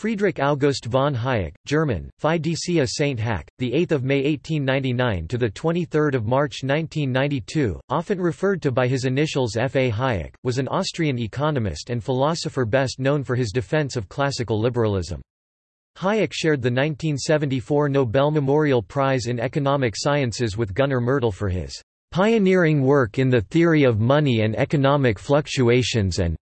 Friedrich August von Hayek, German, Fidecia Saint Hack, the 8th of May 1899 to the 23rd March 1992, often referred to by his initials F. A. Hayek, was an Austrian economist and philosopher best known for his defense of classical liberalism. Hayek shared the 1974 Nobel Memorial Prize in Economic Sciences with Gunnar Myrdal for his pioneering work in the theory of money and economic fluctuations and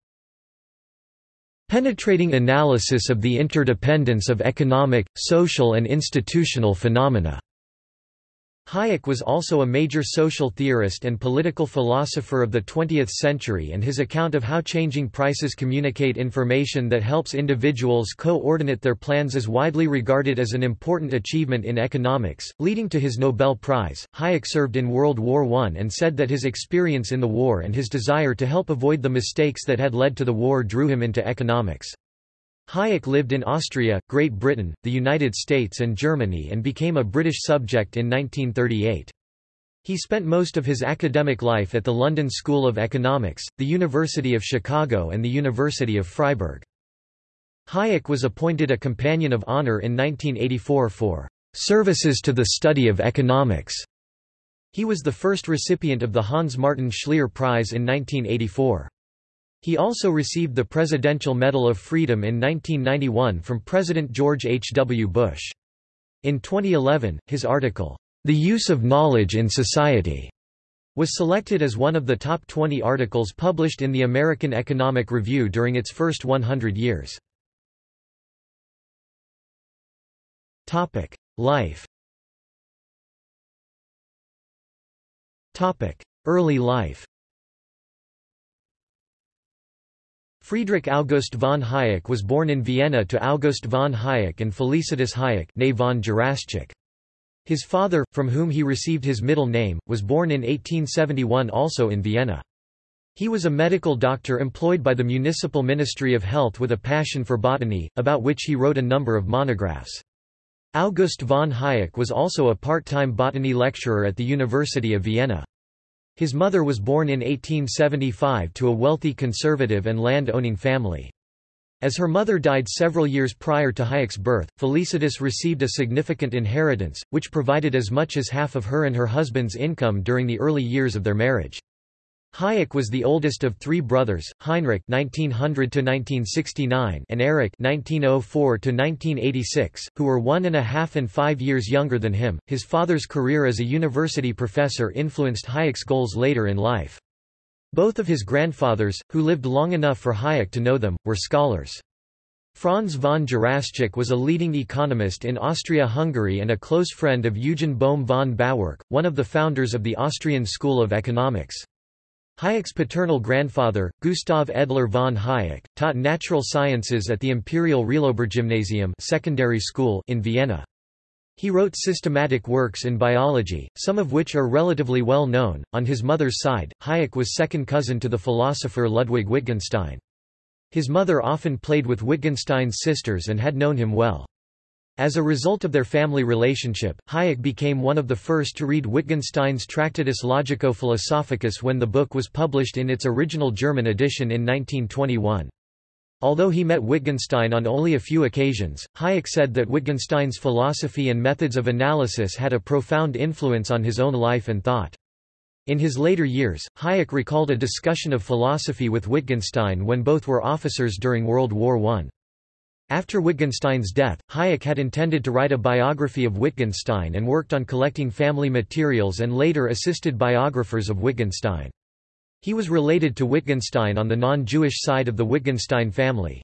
Penetrating analysis of the interdependence of economic, social and institutional phenomena. Hayek was also a major social theorist and political philosopher of the 20th century and his account of how changing prices communicate information that helps individuals coordinate their plans is widely regarded as an important achievement in economics, leading to his Nobel Prize. Hayek served in World War I and said that his experience in the war and his desire to help avoid the mistakes that had led to the war drew him into economics. Hayek lived in Austria, Great Britain, the United States and Germany and became a British subject in 1938. He spent most of his academic life at the London School of Economics, the University of Chicago and the University of Freiburg. Hayek was appointed a Companion of Honor in 1984 for "...services to the study of economics." He was the first recipient of the Hans Martin Schleyer Prize in 1984. He also received the Presidential Medal of Freedom in 1991 from President George H. W. Bush. In 2011, his article, The Use of Knowledge in Society, was selected as one of the top 20 articles published in the American Economic Review during its first 100 years. Life Early life Friedrich August von Hayek was born in Vienna to August von Hayek and Felicitas Hayek von. His father, from whom he received his middle name, was born in 1871 also in Vienna. He was a medical doctor employed by the Municipal Ministry of Health with a passion for botany, about which he wrote a number of monographs. August von Hayek was also a part-time botany lecturer at the University of Vienna. His mother was born in 1875 to a wealthy conservative and land-owning family. As her mother died several years prior to Hayek's birth, Felicitas received a significant inheritance, which provided as much as half of her and her husband's income during the early years of their marriage. Hayek was the oldest of three brothers, Heinrich (1900–1969) and Erich (1904–1986), who were one and a half and five years younger than him. His father's career as a university professor influenced Hayek's goals later in life. Both of his grandfathers, who lived long enough for Hayek to know them, were scholars. Franz von Juraschek was a leading economist in Austria-Hungary and a close friend of Eugen Bohm von Bawerk, one of the founders of the Austrian School of Economics. Hayek's paternal grandfather, Gustav Edler von Hayek, taught natural sciences at the Imperial Realobergymnasium secondary school in Vienna. He wrote systematic works in biology, some of which are relatively well known. On his mother's side, Hayek was second cousin to the philosopher Ludwig Wittgenstein. His mother often played with Wittgenstein's sisters and had known him well. As a result of their family relationship, Hayek became one of the first to read Wittgenstein's Tractatus Logico-Philosophicus when the book was published in its original German edition in 1921. Although he met Wittgenstein on only a few occasions, Hayek said that Wittgenstein's philosophy and methods of analysis had a profound influence on his own life and thought. In his later years, Hayek recalled a discussion of philosophy with Wittgenstein when both were officers during World War I. After Wittgenstein's death, Hayek had intended to write a biography of Wittgenstein and worked on collecting family materials and later assisted biographers of Wittgenstein. He was related to Wittgenstein on the non-Jewish side of the Wittgenstein family.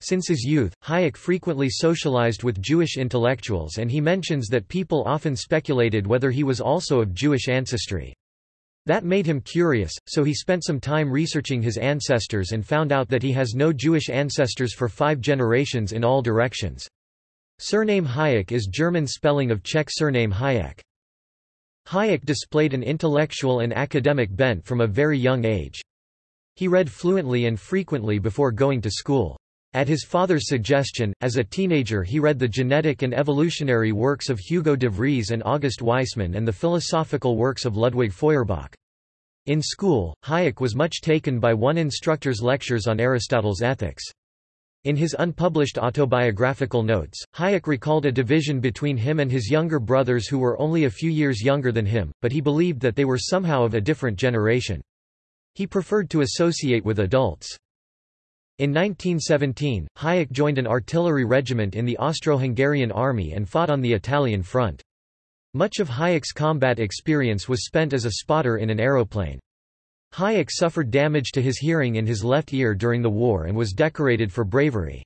Since his youth, Hayek frequently socialized with Jewish intellectuals and he mentions that people often speculated whether he was also of Jewish ancestry. That made him curious, so he spent some time researching his ancestors and found out that he has no Jewish ancestors for five generations in all directions. Surname Hayek is German spelling of Czech surname Hayek. Hayek displayed an intellectual and academic bent from a very young age. He read fluently and frequently before going to school. At his father's suggestion, as a teenager he read the genetic and evolutionary works of Hugo de Vries and August Weismann and the philosophical works of Ludwig Feuerbach. In school, Hayek was much taken by one instructor's lectures on Aristotle's ethics. In his unpublished autobiographical notes, Hayek recalled a division between him and his younger brothers who were only a few years younger than him, but he believed that they were somehow of a different generation. He preferred to associate with adults. In 1917, Hayek joined an artillery regiment in the Austro-Hungarian army and fought on the Italian front. Much of Hayek's combat experience was spent as a spotter in an aeroplane. Hayek suffered damage to his hearing in his left ear during the war and was decorated for bravery.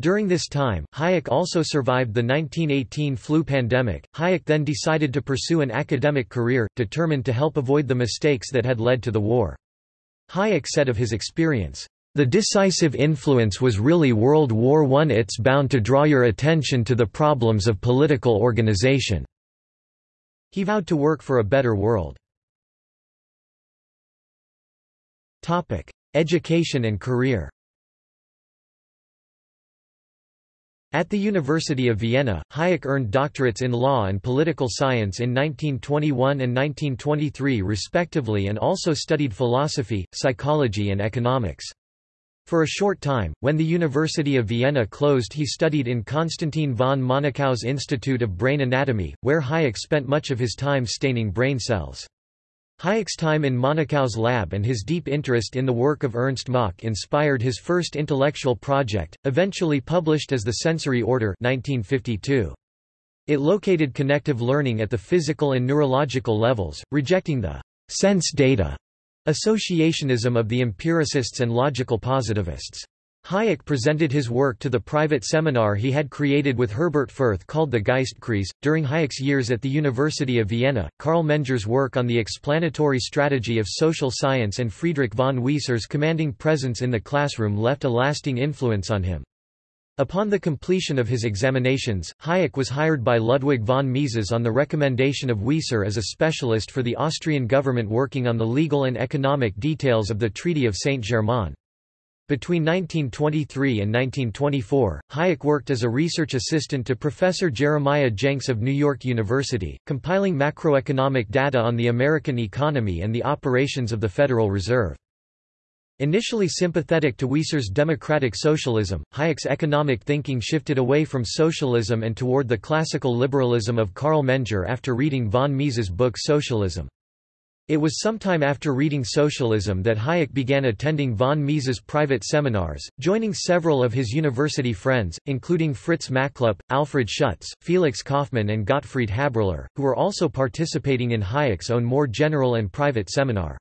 During this time, Hayek also survived the 1918 flu pandemic. Hayek then decided to pursue an academic career, determined to help avoid the mistakes that had led to the war. Hayek said of his experience, The decisive influence was really World War I. It's bound to draw your attention to the problems of political organization. He vowed to work for a better world. Topic: Education and career. At the University of Vienna, Hayek earned doctorates in law and political science in 1921 and 1923 respectively and also studied philosophy, psychology and economics. For a short time, when the University of Vienna closed he studied in Constantin von Monakow's Institute of Brain Anatomy, where Hayek spent much of his time staining brain cells. Hayek's time in Monakow's lab and his deep interest in the work of Ernst Mach inspired his first intellectual project, eventually published as The Sensory Order 1952. It located connective learning at the physical and neurological levels, rejecting the sense data associationism of the empiricists and logical positivists. Hayek presented his work to the private seminar he had created with Herbert Fürth called the Geistkreis. During Hayek's years at the University of Vienna, Carl Menger's work on the explanatory strategy of social science and Friedrich von Wieser's commanding presence in the classroom left a lasting influence on him. Upon the completion of his examinations, Hayek was hired by Ludwig von Mises on the recommendation of Wieser as a specialist for the Austrian government working on the legal and economic details of the Treaty of Saint-Germain. Between 1923 and 1924, Hayek worked as a research assistant to Professor Jeremiah Jenks of New York University, compiling macroeconomic data on the American economy and the operations of the Federal Reserve. Initially sympathetic to Wieser's democratic socialism, Hayek's economic thinking shifted away from socialism and toward the classical liberalism of Carl Menger after reading von Mises' book Socialism. It was sometime after reading Socialism that Hayek began attending von Mises' private seminars, joining several of his university friends, including Fritz Machlup, Alfred Schutz, Felix Kaufmann and Gottfried Haberler, who were also participating in Hayek's own more general and private seminar.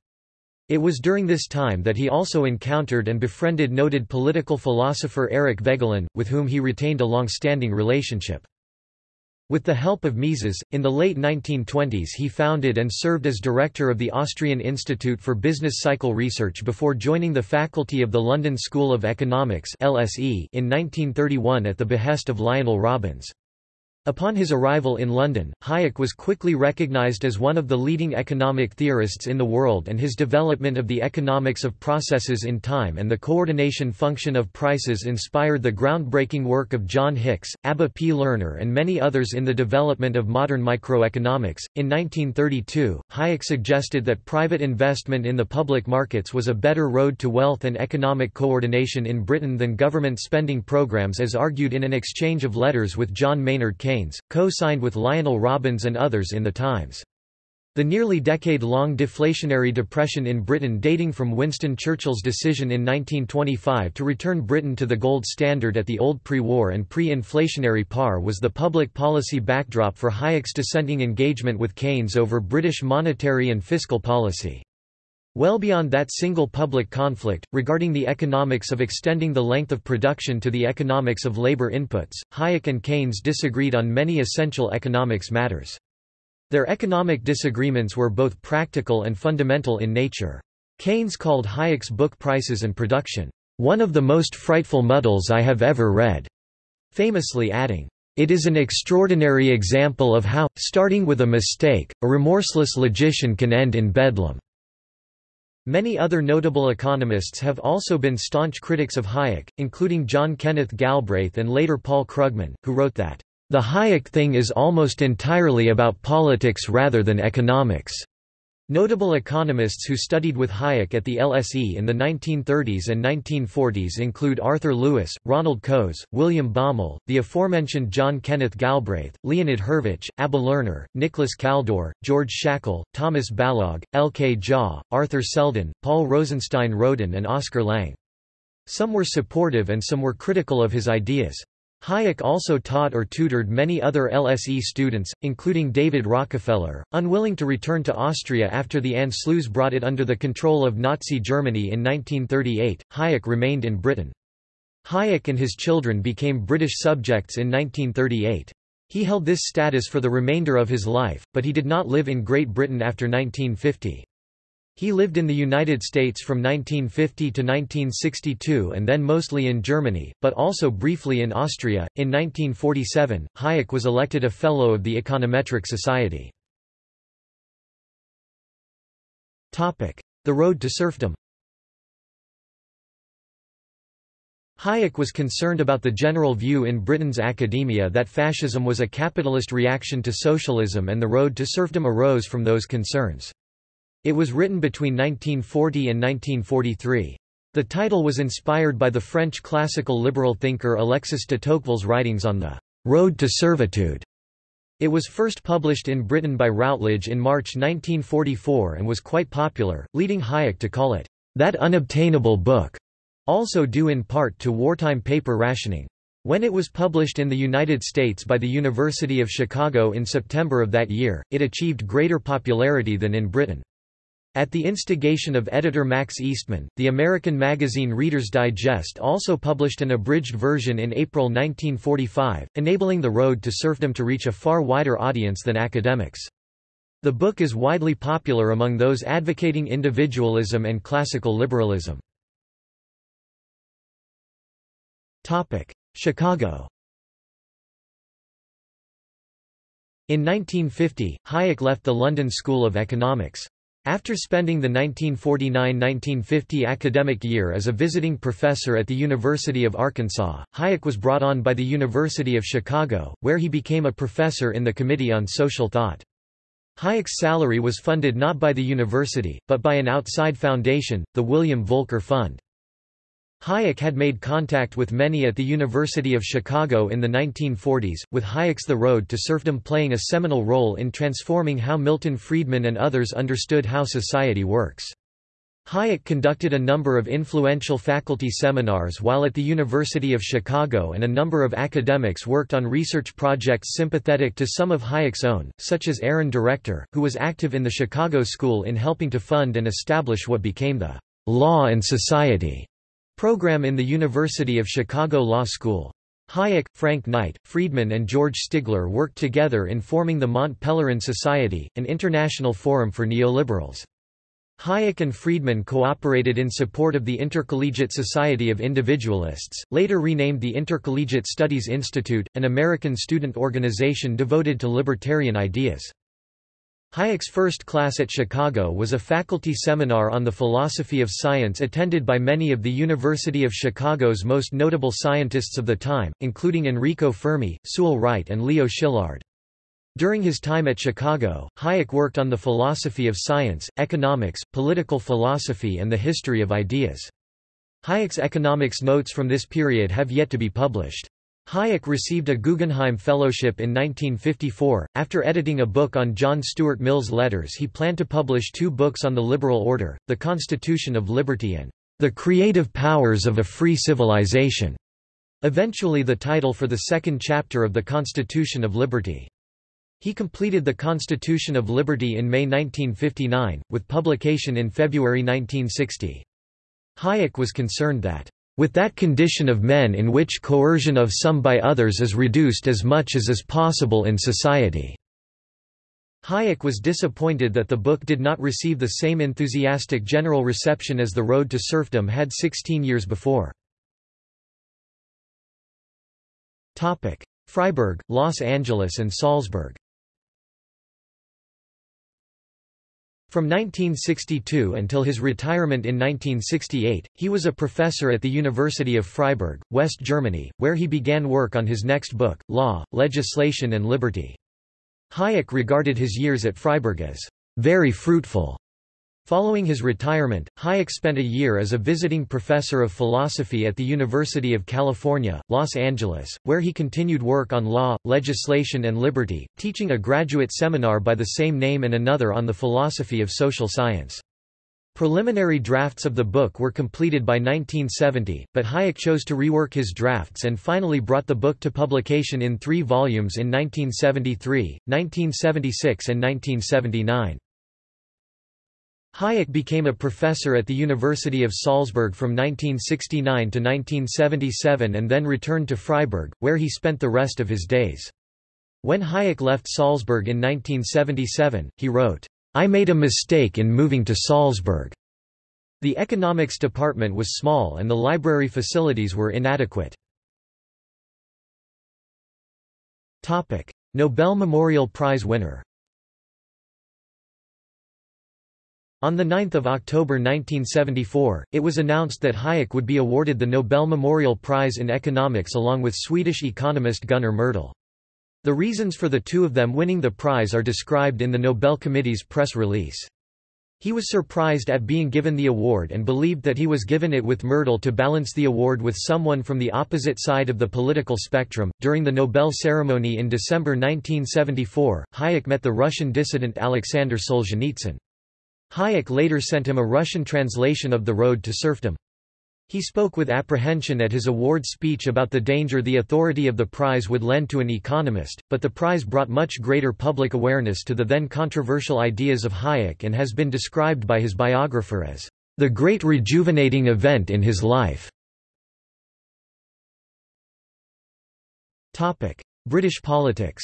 It was during this time that he also encountered and befriended noted political philosopher Eric Voegelin, with whom he retained a long-standing relationship. With the help of Mises, in the late 1920s he founded and served as director of the Austrian Institute for Business Cycle Research before joining the faculty of the London School of Economics in 1931 at the behest of Lionel Robbins. Upon his arrival in London, Hayek was quickly recognized as one of the leading economic theorists in the world and his development of the economics of processes in time and the coordination function of prices inspired the groundbreaking work of John Hicks, Abba P. Lerner and many others in the development of modern microeconomics. In 1932, Hayek suggested that private investment in the public markets was a better road to wealth and economic coordination in Britain than government spending programs as argued in an exchange of letters with John Maynard Keynes co-signed with Lionel Robbins and others in The Times. The nearly decade-long deflationary depression in Britain dating from Winston Churchill's decision in 1925 to return Britain to the gold standard at the old pre-war and pre-inflationary par was the public policy backdrop for Hayek's dissenting engagement with Keynes over British monetary and fiscal policy. Well beyond that single public conflict, regarding the economics of extending the length of production to the economics of labor inputs, Hayek and Keynes disagreed on many essential economics matters. Their economic disagreements were both practical and fundamental in nature. Keynes called Hayek's book Prices and Production, "...one of the most frightful muddles I have ever read," famously adding, it is an extraordinary example of how, starting with a mistake, a remorseless logician can end in bedlam. Many other notable economists have also been staunch critics of Hayek, including John Kenneth Galbraith and later Paul Krugman, who wrote that, "...the Hayek thing is almost entirely about politics rather than economics." Notable economists who studied with Hayek at the LSE in the 1930s and 1940s include Arthur Lewis, Ronald Coase, William Baumol, the aforementioned John Kenneth Galbraith, Leonid Hurwicz, Abba Lerner, Nicholas Kaldor, George Shackle, Thomas Balogh, L. K. Jha, Arthur Seldon, Paul Rosenstein Rodan and Oscar Lange. Some were supportive and some were critical of his ideas. Hayek also taught or tutored many other LSE students, including David Rockefeller. Unwilling to return to Austria after the Anschluss brought it under the control of Nazi Germany in 1938, Hayek remained in Britain. Hayek and his children became British subjects in 1938. He held this status for the remainder of his life, but he did not live in Great Britain after 1950. He lived in the United States from 1950 to 1962 and then mostly in Germany, but also briefly in Austria. In 1947, Hayek was elected a Fellow of the Econometric Society. The road to serfdom Hayek was concerned about the general view in Britain's academia that fascism was a capitalist reaction to socialism and the road to serfdom arose from those concerns. It was written between 1940 and 1943. The title was inspired by the French classical liberal thinker Alexis de Tocqueville's writings on the road to servitude. It was first published in Britain by Routledge in March 1944 and was quite popular, leading Hayek to call it that unobtainable book, also due in part to wartime paper rationing. When it was published in the United States by the University of Chicago in September of that year, it achieved greater popularity than in Britain. At the instigation of editor Max Eastman, the American magazine Reader's Digest also published an abridged version in April 1945, enabling The Road to Serfdom to reach a far wider audience than academics. The book is widely popular among those advocating individualism and classical liberalism. Chicago In 1950, Hayek left the London School of Economics. After spending the 1949–1950 academic year as a visiting professor at the University of Arkansas, Hayek was brought on by the University of Chicago, where he became a professor in the Committee on Social Thought. Hayek's salary was funded not by the university, but by an outside foundation, the William Volker Fund. Hayek had made contact with many at the University of Chicago in the 1940s, with Hayek's The Road to Serfdom playing a seminal role in transforming how Milton Friedman and others understood how society works. Hayek conducted a number of influential faculty seminars while at the University of Chicago and a number of academics worked on research projects sympathetic to some of Hayek's own, such as Aaron Director, who was active in the Chicago School in helping to fund and establish what became the Law and Society program in the University of Chicago Law School. Hayek, Frank Knight, Friedman and George Stigler worked together in forming the Mont Pelerin Society, an international forum for neoliberals. Hayek and Friedman cooperated in support of the Intercollegiate Society of Individualists, later renamed the Intercollegiate Studies Institute, an American student organization devoted to libertarian ideas. Hayek's first class at Chicago was a faculty seminar on the philosophy of science attended by many of the University of Chicago's most notable scientists of the time, including Enrico Fermi, Sewall Wright and Leo Szilard. During his time at Chicago, Hayek worked on the philosophy of science, economics, political philosophy and the history of ideas. Hayek's economics notes from this period have yet to be published. Hayek received a Guggenheim Fellowship in 1954. After editing a book on John Stuart Mill's letters, he planned to publish two books on the liberal order The Constitution of Liberty and The Creative Powers of a Free Civilization. Eventually, the title for the second chapter of The Constitution of Liberty. He completed The Constitution of Liberty in May 1959, with publication in February 1960. Hayek was concerned that with that condition of men in which coercion of some by others is reduced as much as is possible in society." Hayek was disappointed that the book did not receive the same enthusiastic general reception as The Road to Serfdom had 16 years before. Freiburg, Los Angeles and Salzburg From 1962 until his retirement in 1968, he was a professor at the University of Freiburg, West Germany, where he began work on his next book, Law, Legislation and Liberty. Hayek regarded his years at Freiburg as very fruitful. Following his retirement, Hayek spent a year as a visiting professor of philosophy at the University of California, Los Angeles, where he continued work on law, legislation and liberty, teaching a graduate seminar by the same name and another on the philosophy of social science. Preliminary drafts of the book were completed by 1970, but Hayek chose to rework his drafts and finally brought the book to publication in three volumes in 1973, 1976 and 1979. Hayek became a professor at the University of Salzburg from 1969 to 1977 and then returned to Freiburg, where he spent the rest of his days. When Hayek left Salzburg in 1977, he wrote, I made a mistake in moving to Salzburg. The economics department was small and the library facilities were inadequate. Nobel Memorial Prize winner On 9 October 1974, it was announced that Hayek would be awarded the Nobel Memorial Prize in Economics along with Swedish economist Gunnar Myrdal. The reasons for the two of them winning the prize are described in the Nobel Committee's press release. He was surprised at being given the award and believed that he was given it with Myrdal to balance the award with someone from the opposite side of the political spectrum. During the Nobel ceremony in December 1974, Hayek met the Russian dissident Alexander Solzhenitsyn. Hayek later sent him a Russian translation of The Road to Serfdom. He spoke with apprehension at his award speech about the danger the authority of the prize would lend to an economist, but the prize brought much greater public awareness to the then controversial ideas of Hayek and has been described by his biographer as the great rejuvenating event in his life. British politics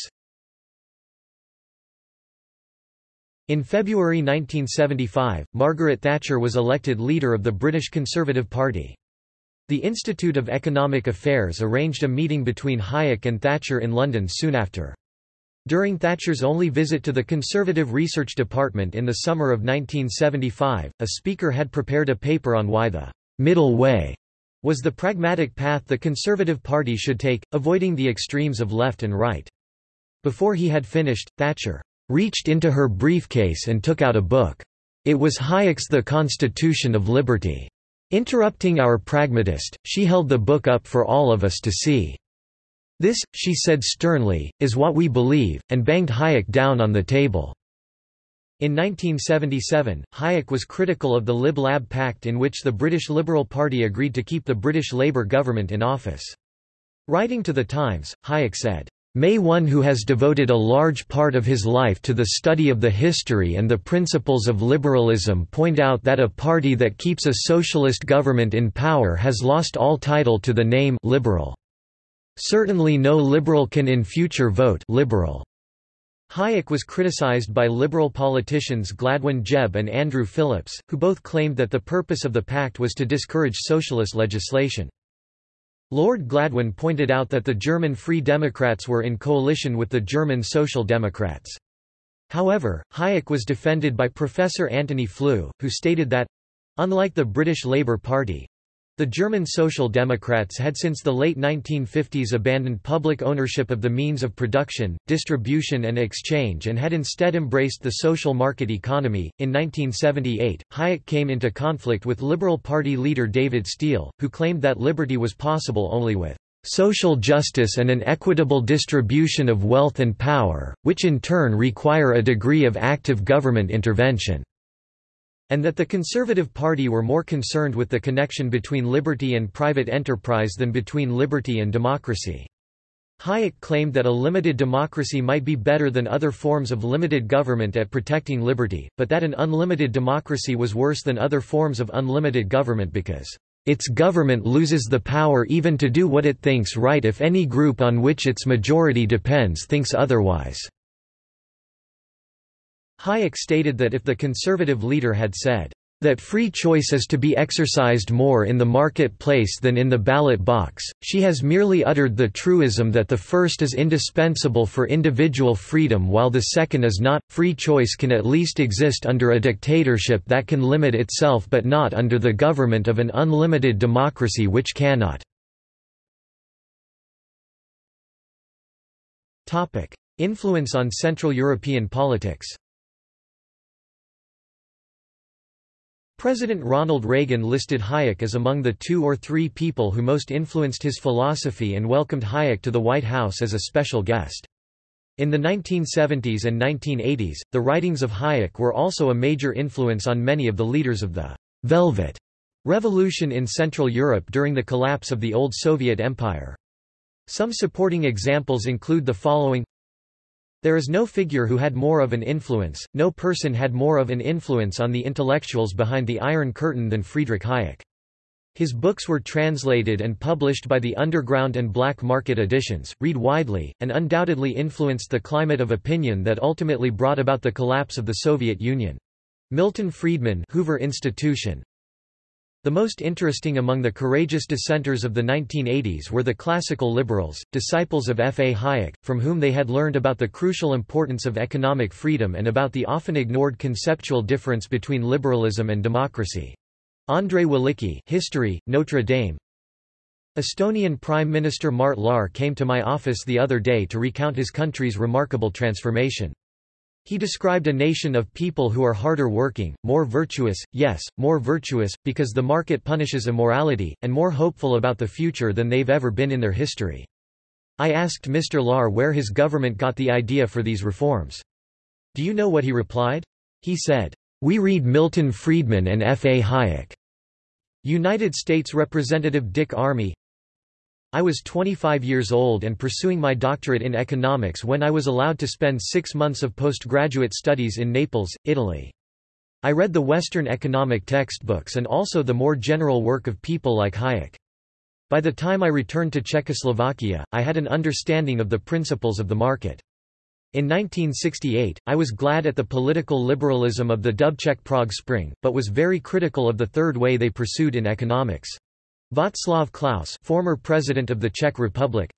In February 1975, Margaret Thatcher was elected leader of the British Conservative Party. The Institute of Economic Affairs arranged a meeting between Hayek and Thatcher in London soon after. During Thatcher's only visit to the Conservative Research Department in the summer of 1975, a speaker had prepared a paper on why the middle way was the pragmatic path the Conservative Party should take, avoiding the extremes of left and right. Before he had finished, Thatcher reached into her briefcase and took out a book. It was Hayek's The Constitution of Liberty. Interrupting our pragmatist, she held the book up for all of us to see. This, she said sternly, is what we believe, and banged Hayek down on the table. In 1977, Hayek was critical of the Lib-Lab Pact in which the British Liberal Party agreed to keep the British Labour government in office. Writing to The Times, Hayek said, May one who has devoted a large part of his life to the study of the history and the principles of liberalism point out that a party that keeps a socialist government in power has lost all title to the name liberal. Certainly no liberal can in future vote liberal. Hayek was criticized by liberal politicians Gladwyn Jebb and Andrew Phillips, who both claimed that the purpose of the pact was to discourage socialist legislation. Lord Gladwyn pointed out that the German Free Democrats were in coalition with the German Social Democrats. However, Hayek was defended by Professor Antony Flew, who stated that unlike the British Labour Party, the German Social Democrats had since the late 1950s abandoned public ownership of the means of production, distribution, and exchange and had instead embraced the social market economy. In 1978, Hayek came into conflict with Liberal Party leader David Steel, who claimed that liberty was possible only with social justice and an equitable distribution of wealth and power, which in turn require a degree of active government intervention and that the Conservative Party were more concerned with the connection between liberty and private enterprise than between liberty and democracy. Hayek claimed that a limited democracy might be better than other forms of limited government at protecting liberty, but that an unlimited democracy was worse than other forms of unlimited government because its government loses the power even to do what it thinks right if any group on which its majority depends thinks otherwise. Hayek stated that if the conservative leader had said, that free choice is to be exercised more in the marketplace than in the ballot box, she has merely uttered the truism that the first is indispensable for individual freedom while the second is not. Free choice can at least exist under a dictatorship that can limit itself but not under the government of an unlimited democracy which cannot. Influence on Central European politics President Ronald Reagan listed Hayek as among the two or three people who most influenced his philosophy and welcomed Hayek to the White House as a special guest. In the 1970s and 1980s, the writings of Hayek were also a major influence on many of the leaders of the «Velvet» revolution in Central Europe during the collapse of the old Soviet Empire. Some supporting examples include the following There is no figure who had more of an influence, no person had more of an influence on the intellectuals behind the Iron Curtain than Friedrich Hayek. His books were translated and published by the underground and black market editions, read widely, and undoubtedly influenced the climate of opinion that ultimately brought about the collapse of the Soviet Union. Milton Friedman Hoover Institution, the most interesting among the courageous dissenters of the 1980s were the classical liberals, disciples of F. A. Hayek, from whom they had learned about the crucial importance of economic freedom and about the often ignored conceptual difference between liberalism and democracy. Andrei Walicki History, Notre Dame Estonian Prime Minister Mart Laar came to my office the other day to recount his country's remarkable transformation. He described a nation of people who are harder working, more virtuous, yes, more virtuous, because the market punishes immorality, and more hopeful about the future than they've ever been in their history. I asked Mr. Laar where his government got the idea for these reforms. Do you know what he replied? He said, we read Milton Friedman and F. A. Hayek. United States Representative Dick Armey I was 25 years old and pursuing my doctorate in economics when I was allowed to spend six months of postgraduate studies in Naples, Italy. I read the Western economic textbooks and also the more general work of people like Hayek. By the time I returned to Czechoslovakia, I had an understanding of the principles of the market. In 1968, I was glad at the political liberalism of the Dubček Prague Spring, but was very critical of the third way they pursued in economics. Václav Klaus former President of the Czech Republic.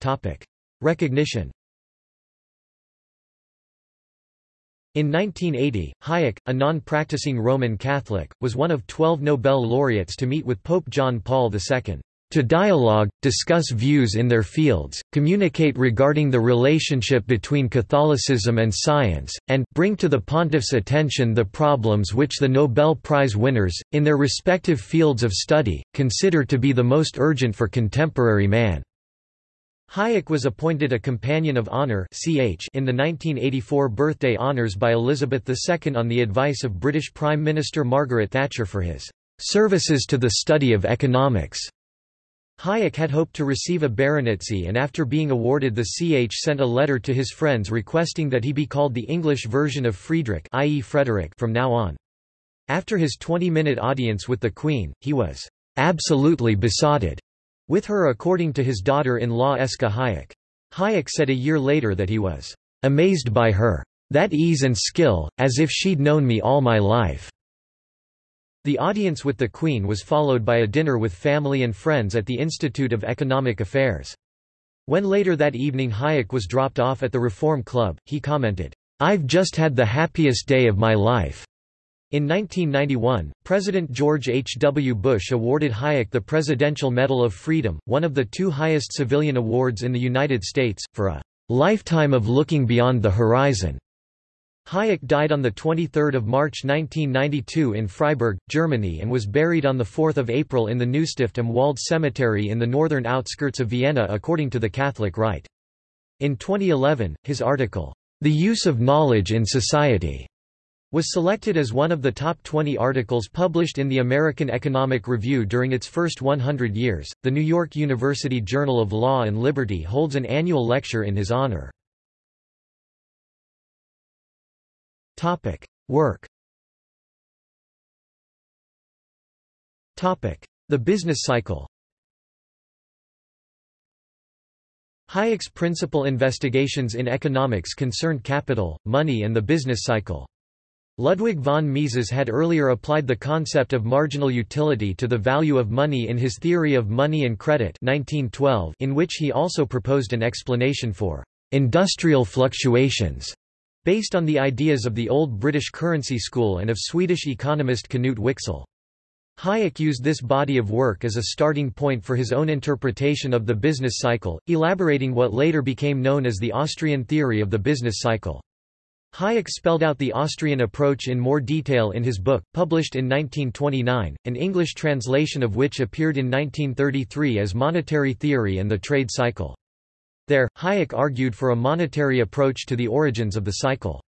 Topic: Recognition. In 1980, Hayek, a non-practicing Roman Catholic, was one of twelve Nobel laureates to meet with Pope John Paul II to dialogue, discuss views in their fields, communicate regarding the relationship between Catholicism and science, and bring to the pontiff's attention the problems which the Nobel Prize winners, in their respective fields of study, consider to be the most urgent for contemporary man. Hayek was appointed a Companion of Honor in the 1984 birthday honours by Elizabeth II on the advice of British Prime Minister Margaret Thatcher for his "...services to the study of economics." Hayek had hoped to receive a baronetcy and after being awarded the CH sent a letter to his friends requesting that he be called the English version of Friedrich i.e. Frederick from now on. After his 20-minute audience with the Queen, he was "...absolutely besotted," with her according to his daughter-in-law Esca Hayek. Hayek said a year later that he was "...amazed by her. That ease and skill, as if she'd known me all my life." The audience with the Queen was followed by a dinner with family and friends at the Institute of Economic Affairs. When later that evening Hayek was dropped off at the Reform Club, he commented, "'I've just had the happiest day of my life.'" In 1991, President George H. W. Bush awarded Hayek the Presidential Medal of Freedom, one of the two highest civilian awards in the United States, for a "'lifetime of looking beyond the horizon' Hayek died on 23 March 1992 in Freiburg, Germany and was buried on 4 April in the Neustift am Wald Cemetery in the northern outskirts of Vienna according to the Catholic Rite. In 2011, his article, The Use of Knowledge in Society, was selected as one of the top 20 articles published in the American Economic Review during its first 100 years. The New York University Journal of Law and Liberty holds an annual lecture in his honor. Topic: Work. Topic: The business cycle. Hayek's principal investigations in economics concerned capital, money and the business cycle. Ludwig von Mises had earlier applied the concept of marginal utility to the value of money in his Theory of Money and Credit 1912, in which he also proposed an explanation for industrial fluctuations based on the ideas of the old British currency school and of Swedish economist Knut Wicksell. Hayek used this body of work as a starting point for his own interpretation of the business cycle, elaborating what later became known as the Austrian theory of the business cycle. Hayek spelled out the Austrian approach in more detail in his book, published in 1929, an English translation of which appeared in 1933 as Monetary Theory and the Trade Cycle. There, Hayek argued for a monetary approach to the origins of the cycle.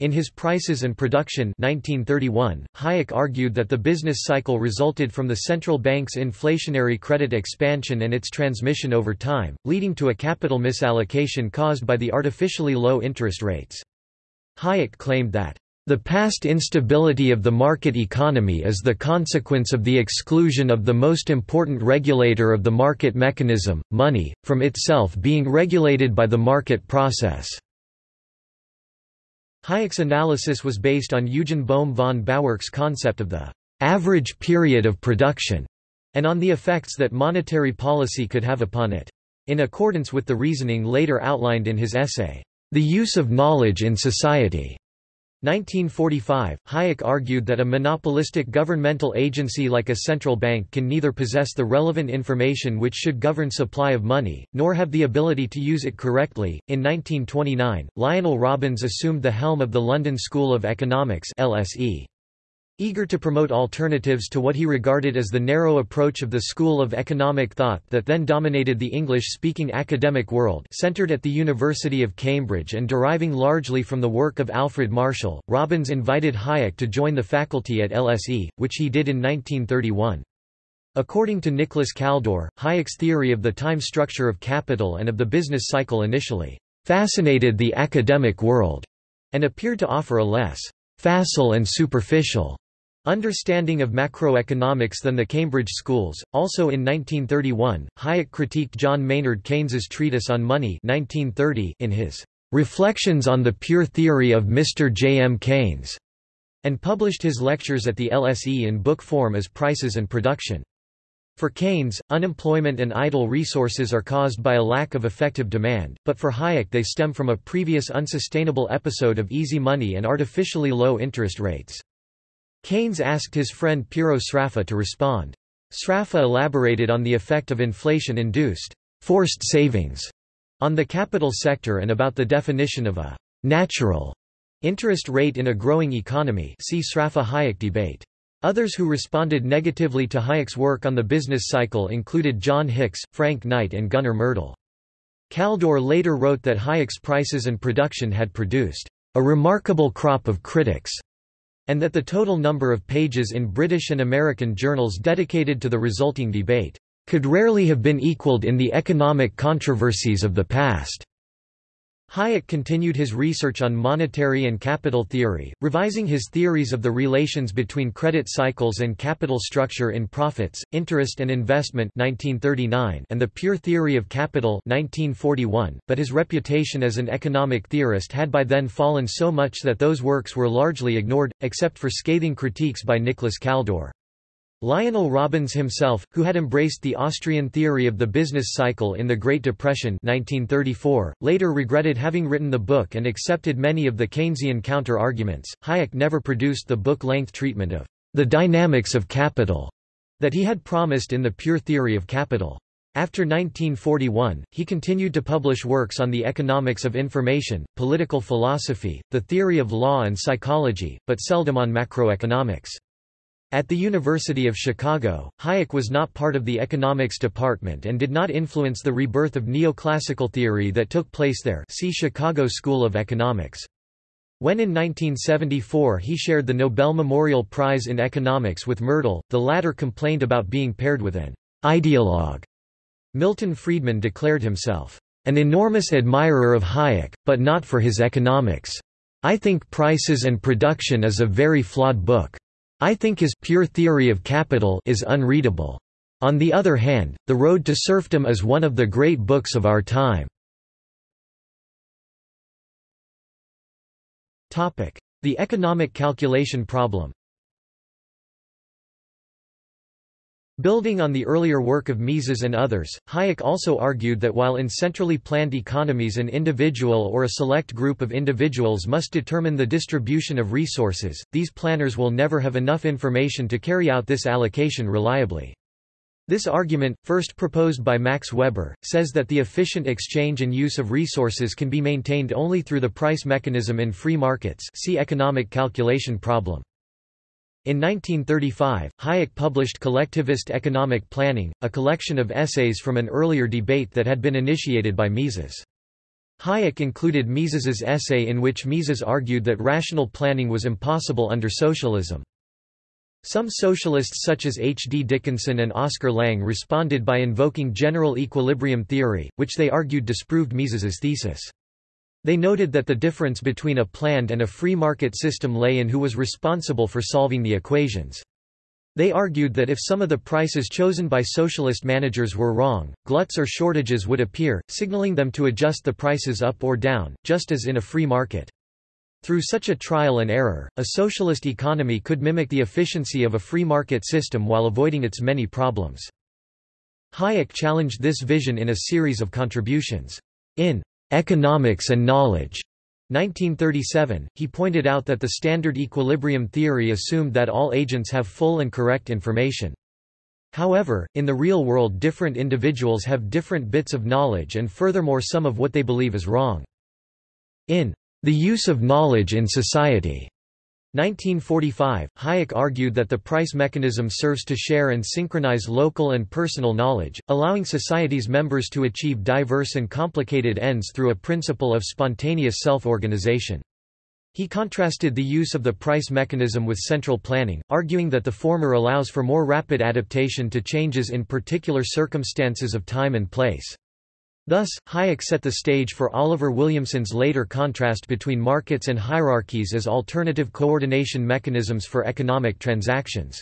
In his Prices and Production 1931, Hayek argued that the business cycle resulted from the central bank's inflationary credit expansion and its transmission over time, leading to a capital misallocation caused by the artificially low interest rates. Hayek claimed that the past instability of the market economy is the consequence of the exclusion of the most important regulator of the market mechanism, money, from itself being regulated by the market process. Hayek's analysis was based on Eugen Bohm von Bawerk's concept of the average period of production, and on the effects that monetary policy could have upon it. In accordance with the reasoning later outlined in his essay, the Use of Knowledge in Society. 1945, Hayek argued that a monopolistic governmental agency like a central bank can neither possess the relevant information which should govern supply of money, nor have the ability to use it correctly. In 1929, Lionel Robbins assumed the helm of the London School of Economics (LSE). Eager to promote alternatives to what he regarded as the narrow approach of the school of economic thought that then dominated the English-speaking academic world centered at the University of Cambridge and deriving largely from the work of Alfred Marshall, Robbins invited Hayek to join the faculty at LSE, which he did in 1931. According to Nicholas Kaldor, Hayek's theory of the time structure of capital and of the business cycle initially fascinated the academic world and appeared to offer a less facile and superficial Understanding of macroeconomics than the Cambridge schools. Also in 1931, Hayek critiqued John Maynard Keynes's treatise on money 1930 in his Reflections on the Pure Theory of Mr. J. M. Keynes, and published his lectures at the LSE in book form as Prices and Production. For Keynes, unemployment and idle resources are caused by a lack of effective demand, but for Hayek they stem from a previous unsustainable episode of easy money and artificially low interest rates. Keynes asked his friend Piero Sraffa to respond. Sraffa elaborated on the effect of inflation-induced forced savings on the capital sector and about the definition of a natural interest rate in a growing economy see Sraffa-Hayek debate. Others who responded negatively to Hayek's work on the business cycle included John Hicks, Frank Knight and Gunnar Myrdal. Kaldor later wrote that Hayek's prices and production had produced a remarkable crop of critics and that the total number of pages in British and American journals dedicated to the resulting debate could rarely have been equaled in the economic controversies of the past. Hayek continued his research on monetary and capital theory, revising his theories of the relations between credit cycles and capital structure in Profits, Interest and Investment 1939 and the Pure Theory of Capital 1941, but his reputation as an economic theorist had by then fallen so much that those works were largely ignored, except for scathing critiques by Nicholas Kaldor. Lionel Robbins himself, who had embraced the Austrian theory of the business cycle in the Great Depression 1934, later regretted having written the book and accepted many of the Keynesian counter-arguments. Hayek never produced the book-length treatment of the dynamics of capital that he had promised in the Pure Theory of Capital. After 1941, he continued to publish works on the economics of information, political philosophy, the theory of law and psychology, but seldom on macroeconomics. At the University of Chicago, Hayek was not part of the economics department and did not influence the rebirth of neoclassical theory that took place there see Chicago School of Economics. When in 1974 he shared the Nobel Memorial Prize in Economics with Myrdal, the latter complained about being paired with an ideologue. Milton Friedman declared himself an enormous admirer of Hayek, but not for his economics. I think Prices and Production is a very flawed book. I think his pure theory of capital is unreadable. On the other hand, The Road to Serfdom is one of the great books of our time. The economic calculation problem Building on the earlier work of Mises and others, Hayek also argued that while in centrally planned economies an individual or a select group of individuals must determine the distribution of resources, these planners will never have enough information to carry out this allocation reliably. This argument, first proposed by Max Weber, says that the efficient exchange and use of resources can be maintained only through the price mechanism in free markets see economic calculation problem. In 1935, Hayek published Collectivist Economic Planning, a collection of essays from an earlier debate that had been initiated by Mises. Hayek included Mises's essay in which Mises argued that rational planning was impossible under socialism. Some socialists such as H. D. Dickinson and Oscar Lange responded by invoking general equilibrium theory, which they argued disproved Mises's thesis. They noted that the difference between a planned and a free market system lay in who was responsible for solving the equations. They argued that if some of the prices chosen by socialist managers were wrong, gluts or shortages would appear, signaling them to adjust the prices up or down, just as in a free market. Through such a trial and error, a socialist economy could mimic the efficiency of a free market system while avoiding its many problems. Hayek challenged this vision in a series of contributions. In Economics and Knowledge, 1937, he pointed out that the standard equilibrium theory assumed that all agents have full and correct information. However, in the real world different individuals have different bits of knowledge and furthermore some of what they believe is wrong. In the Use of Knowledge in Society 1945, Hayek argued that the price mechanism serves to share and synchronize local and personal knowledge, allowing society's members to achieve diverse and complicated ends through a principle of spontaneous self-organization. He contrasted the use of the price mechanism with central planning, arguing that the former allows for more rapid adaptation to changes in particular circumstances of time and place. Thus, Hayek set the stage for Oliver Williamson's later contrast between markets and hierarchies as alternative coordination mechanisms for economic transactions.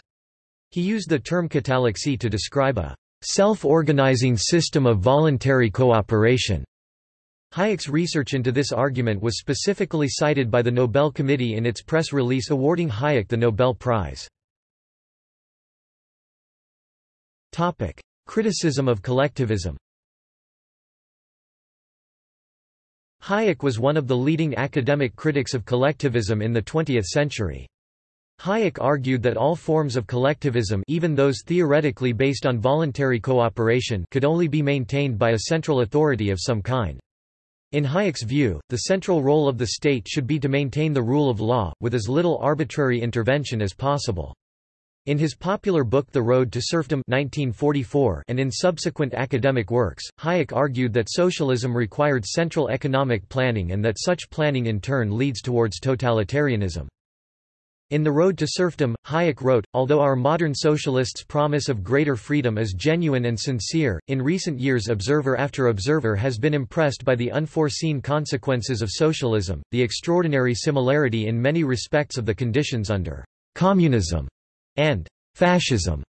He used the term catallaxy to describe a self-organizing system of voluntary cooperation. Hayek's research into this argument was specifically cited by the Nobel Committee in its press release awarding Hayek the Nobel Prize. Criticism of collectivism Hayek was one of the leading academic critics of collectivism in the 20th century. Hayek argued that all forms of collectivism even those theoretically based on voluntary cooperation could only be maintained by a central authority of some kind. In Hayek's view, the central role of the state should be to maintain the rule of law, with as little arbitrary intervention as possible. In his popular book The Road to Serfdom 1944 and in subsequent academic works, Hayek argued that socialism required central economic planning and that such planning in turn leads towards totalitarianism. In The Road to Serfdom, Hayek wrote, Although our modern socialists' promise of greater freedom is genuine and sincere, in recent years observer after observer has been impressed by the unforeseen consequences of socialism, the extraordinary similarity in many respects of the conditions under communism and fascism.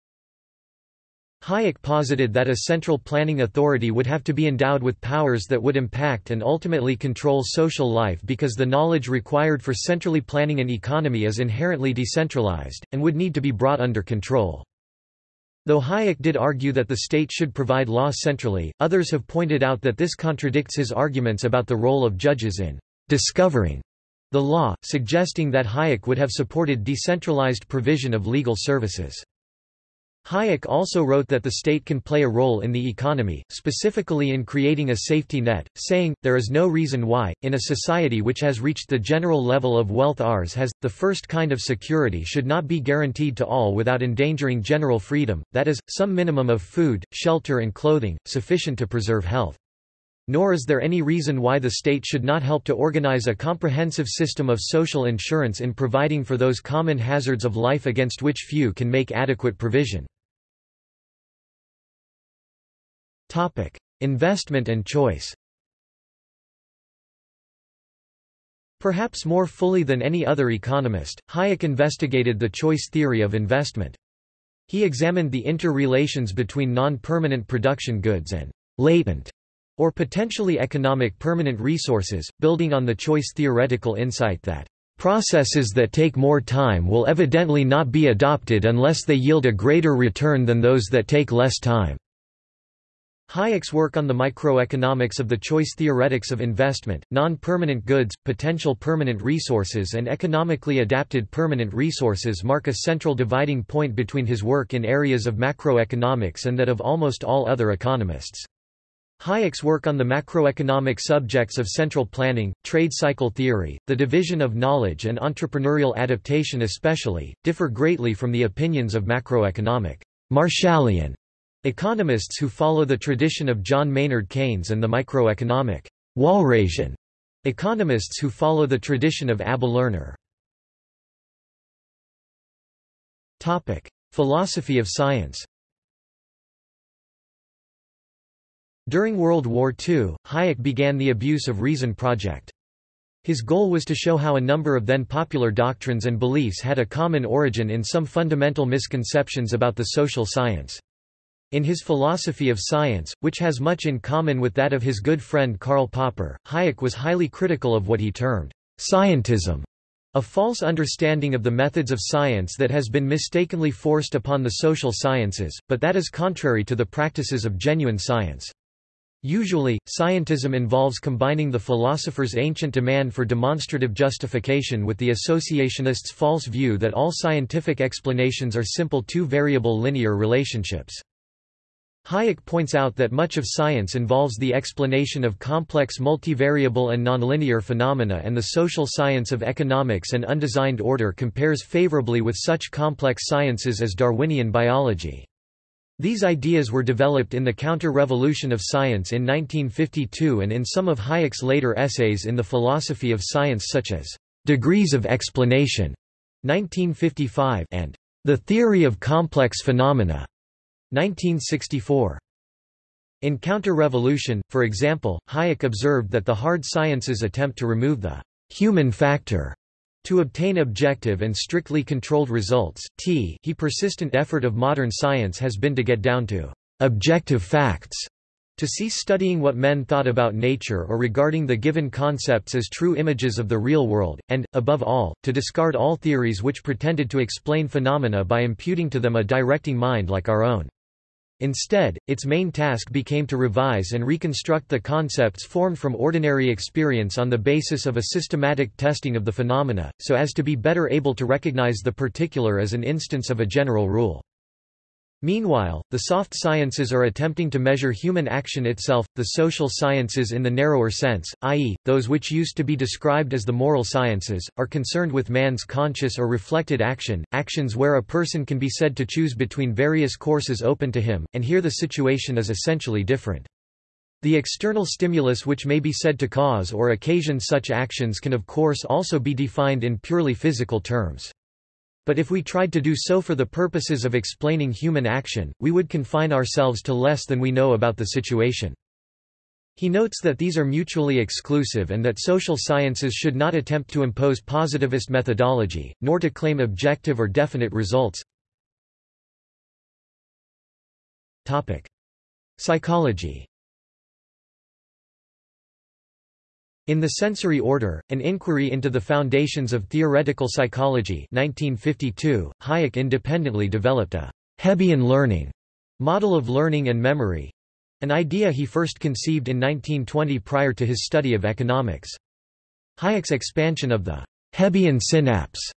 Hayek posited that a central planning authority would have to be endowed with powers that would impact and ultimately control social life because the knowledge required for centrally planning an economy is inherently decentralized, and would need to be brought under control. Though Hayek did argue that the state should provide law centrally, others have pointed out that this contradicts his arguments about the role of judges in discovering the law, suggesting that Hayek would have supported decentralized provision of legal services. Hayek also wrote that the state can play a role in the economy, specifically in creating a safety net, saying, there is no reason why, in a society which has reached the general level of wealth ours has, the first kind of security should not be guaranteed to all without endangering general freedom, that is, some minimum of food, shelter and clothing, sufficient to preserve health. Nor is there any reason why the state should not help to organize a comprehensive system of social insurance in providing for those common hazards of life against which few can make adequate provision. Investment and choice Perhaps more fully than any other economist, Hayek investigated the choice theory of investment. He examined the interrelations between non-permanent production goods and latent or potentially economic permanent resources, building on the choice theoretical insight that processes that take more time will evidently not be adopted unless they yield a greater return than those that take less time. Hayek's work on the microeconomics of the choice theoretics of investment, non-permanent goods, potential permanent resources and economically adapted permanent resources mark a central dividing point between his work in areas of macroeconomics and that of almost all other economists. Hayek's work on the macroeconomic subjects of central planning, trade cycle theory, the division of knowledge and entrepreneurial adaptation especially, differ greatly from the opinions of macroeconomic Marshallian Economists who follow the tradition of John Maynard Keynes and the microeconomic Walrasian economists who follow the tradition of Abba Lerner. Philosophy of science. During World War II, Hayek began the Abuse of Reason project. His goal was to show how a number of then popular doctrines and beliefs had a common origin in some fundamental misconceptions about the social science. In his philosophy of science, which has much in common with that of his good friend Karl Popper, Hayek was highly critical of what he termed scientism, a false understanding of the methods of science that has been mistakenly forced upon the social sciences, but that is contrary to the practices of genuine science. Usually, scientism involves combining the philosopher's ancient demand for demonstrative justification with the associationists' false view that all scientific explanations are simple two-variable linear relationships. Hayek points out that much of science involves the explanation of complex multivariable and nonlinear phenomena and the social science of economics and undesigned order compares favorably with such complex sciences as Darwinian biology. These ideas were developed in the counter-revolution of science in 1952 and in some of Hayek's later essays in the philosophy of science such as Degrees of Explanation 1955 and The Theory of Complex Phenomena 1964. In Counter-Revolution, for example, Hayek observed that the hard sciences attempt to remove the human factor to obtain objective and strictly controlled results. T he persistent effort of modern science has been to get down to objective facts, to cease studying what men thought about nature or regarding the given concepts as true images of the real world, and, above all, to discard all theories which pretended to explain phenomena by imputing to them a directing mind like our own. Instead, its main task became to revise and reconstruct the concepts formed from ordinary experience on the basis of a systematic testing of the phenomena, so as to be better able to recognize the particular as an instance of a general rule. Meanwhile, the soft sciences are attempting to measure human action itself, the social sciences in the narrower sense, i.e., those which used to be described as the moral sciences, are concerned with man's conscious or reflected action, actions where a person can be said to choose between various courses open to him, and here the situation is essentially different. The external stimulus which may be said to cause or occasion such actions can of course also be defined in purely physical terms. But if we tried to do so for the purposes of explaining human action, we would confine ourselves to less than we know about the situation. He notes that these are mutually exclusive and that social sciences should not attempt to impose positivist methodology, nor to claim objective or definite results. Psychology In The Sensory Order, An Inquiry into the Foundations of Theoretical Psychology 1952, Hayek independently developed a Hebbian learning model of learning and memory—an idea he first conceived in 1920 prior to his study of economics. Hayek's expansion of the Hebbian synapse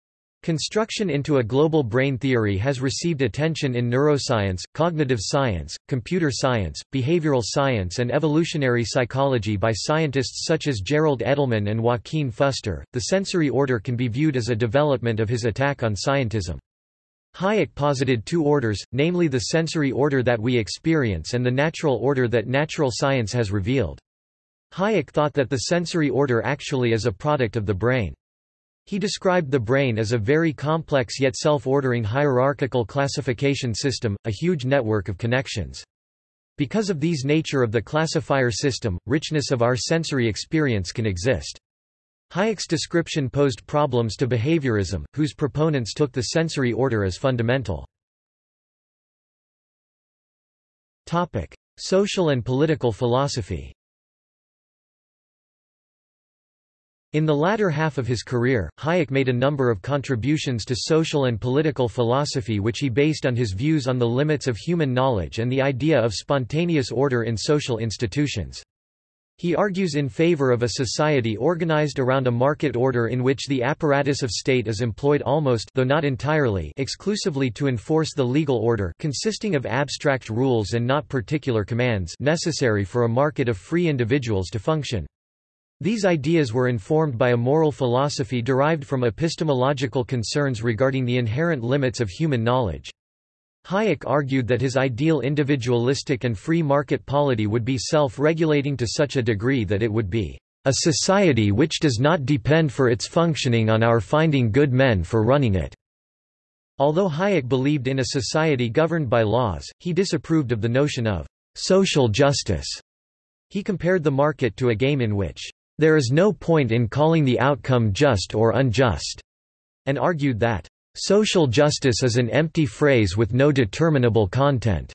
Construction into a global brain theory has received attention in neuroscience, cognitive science, computer science, behavioral science, and evolutionary psychology by scientists such as Gerald Edelman and Joaquin Fuster. The sensory order can be viewed as a development of his attack on scientism. Hayek posited two orders, namely the sensory order that we experience and the natural order that natural science has revealed. Hayek thought that the sensory order actually is a product of the brain. He described the brain as a very complex yet self-ordering hierarchical classification system, a huge network of connections. Because of these nature of the classifier system, richness of our sensory experience can exist. Hayek's description posed problems to behaviorism, whose proponents took the sensory order as fundamental. Topic: Social and political philosophy In the latter half of his career, Hayek made a number of contributions to social and political philosophy which he based on his views on the limits of human knowledge and the idea of spontaneous order in social institutions. He argues in favor of a society organized around a market order in which the apparatus of state is employed almost though not entirely exclusively to enforce the legal order consisting of abstract rules and not particular commands necessary for a market of free individuals to function. These ideas were informed by a moral philosophy derived from epistemological concerns regarding the inherent limits of human knowledge. Hayek argued that his ideal individualistic and free market polity would be self-regulating to such a degree that it would be a society which does not depend for its functioning on our finding good men for running it. Although Hayek believed in a society governed by laws, he disapproved of the notion of social justice. He compared the market to a game in which there is no point in calling the outcome just or unjust, and argued that social justice is an empty phrase with no determinable content.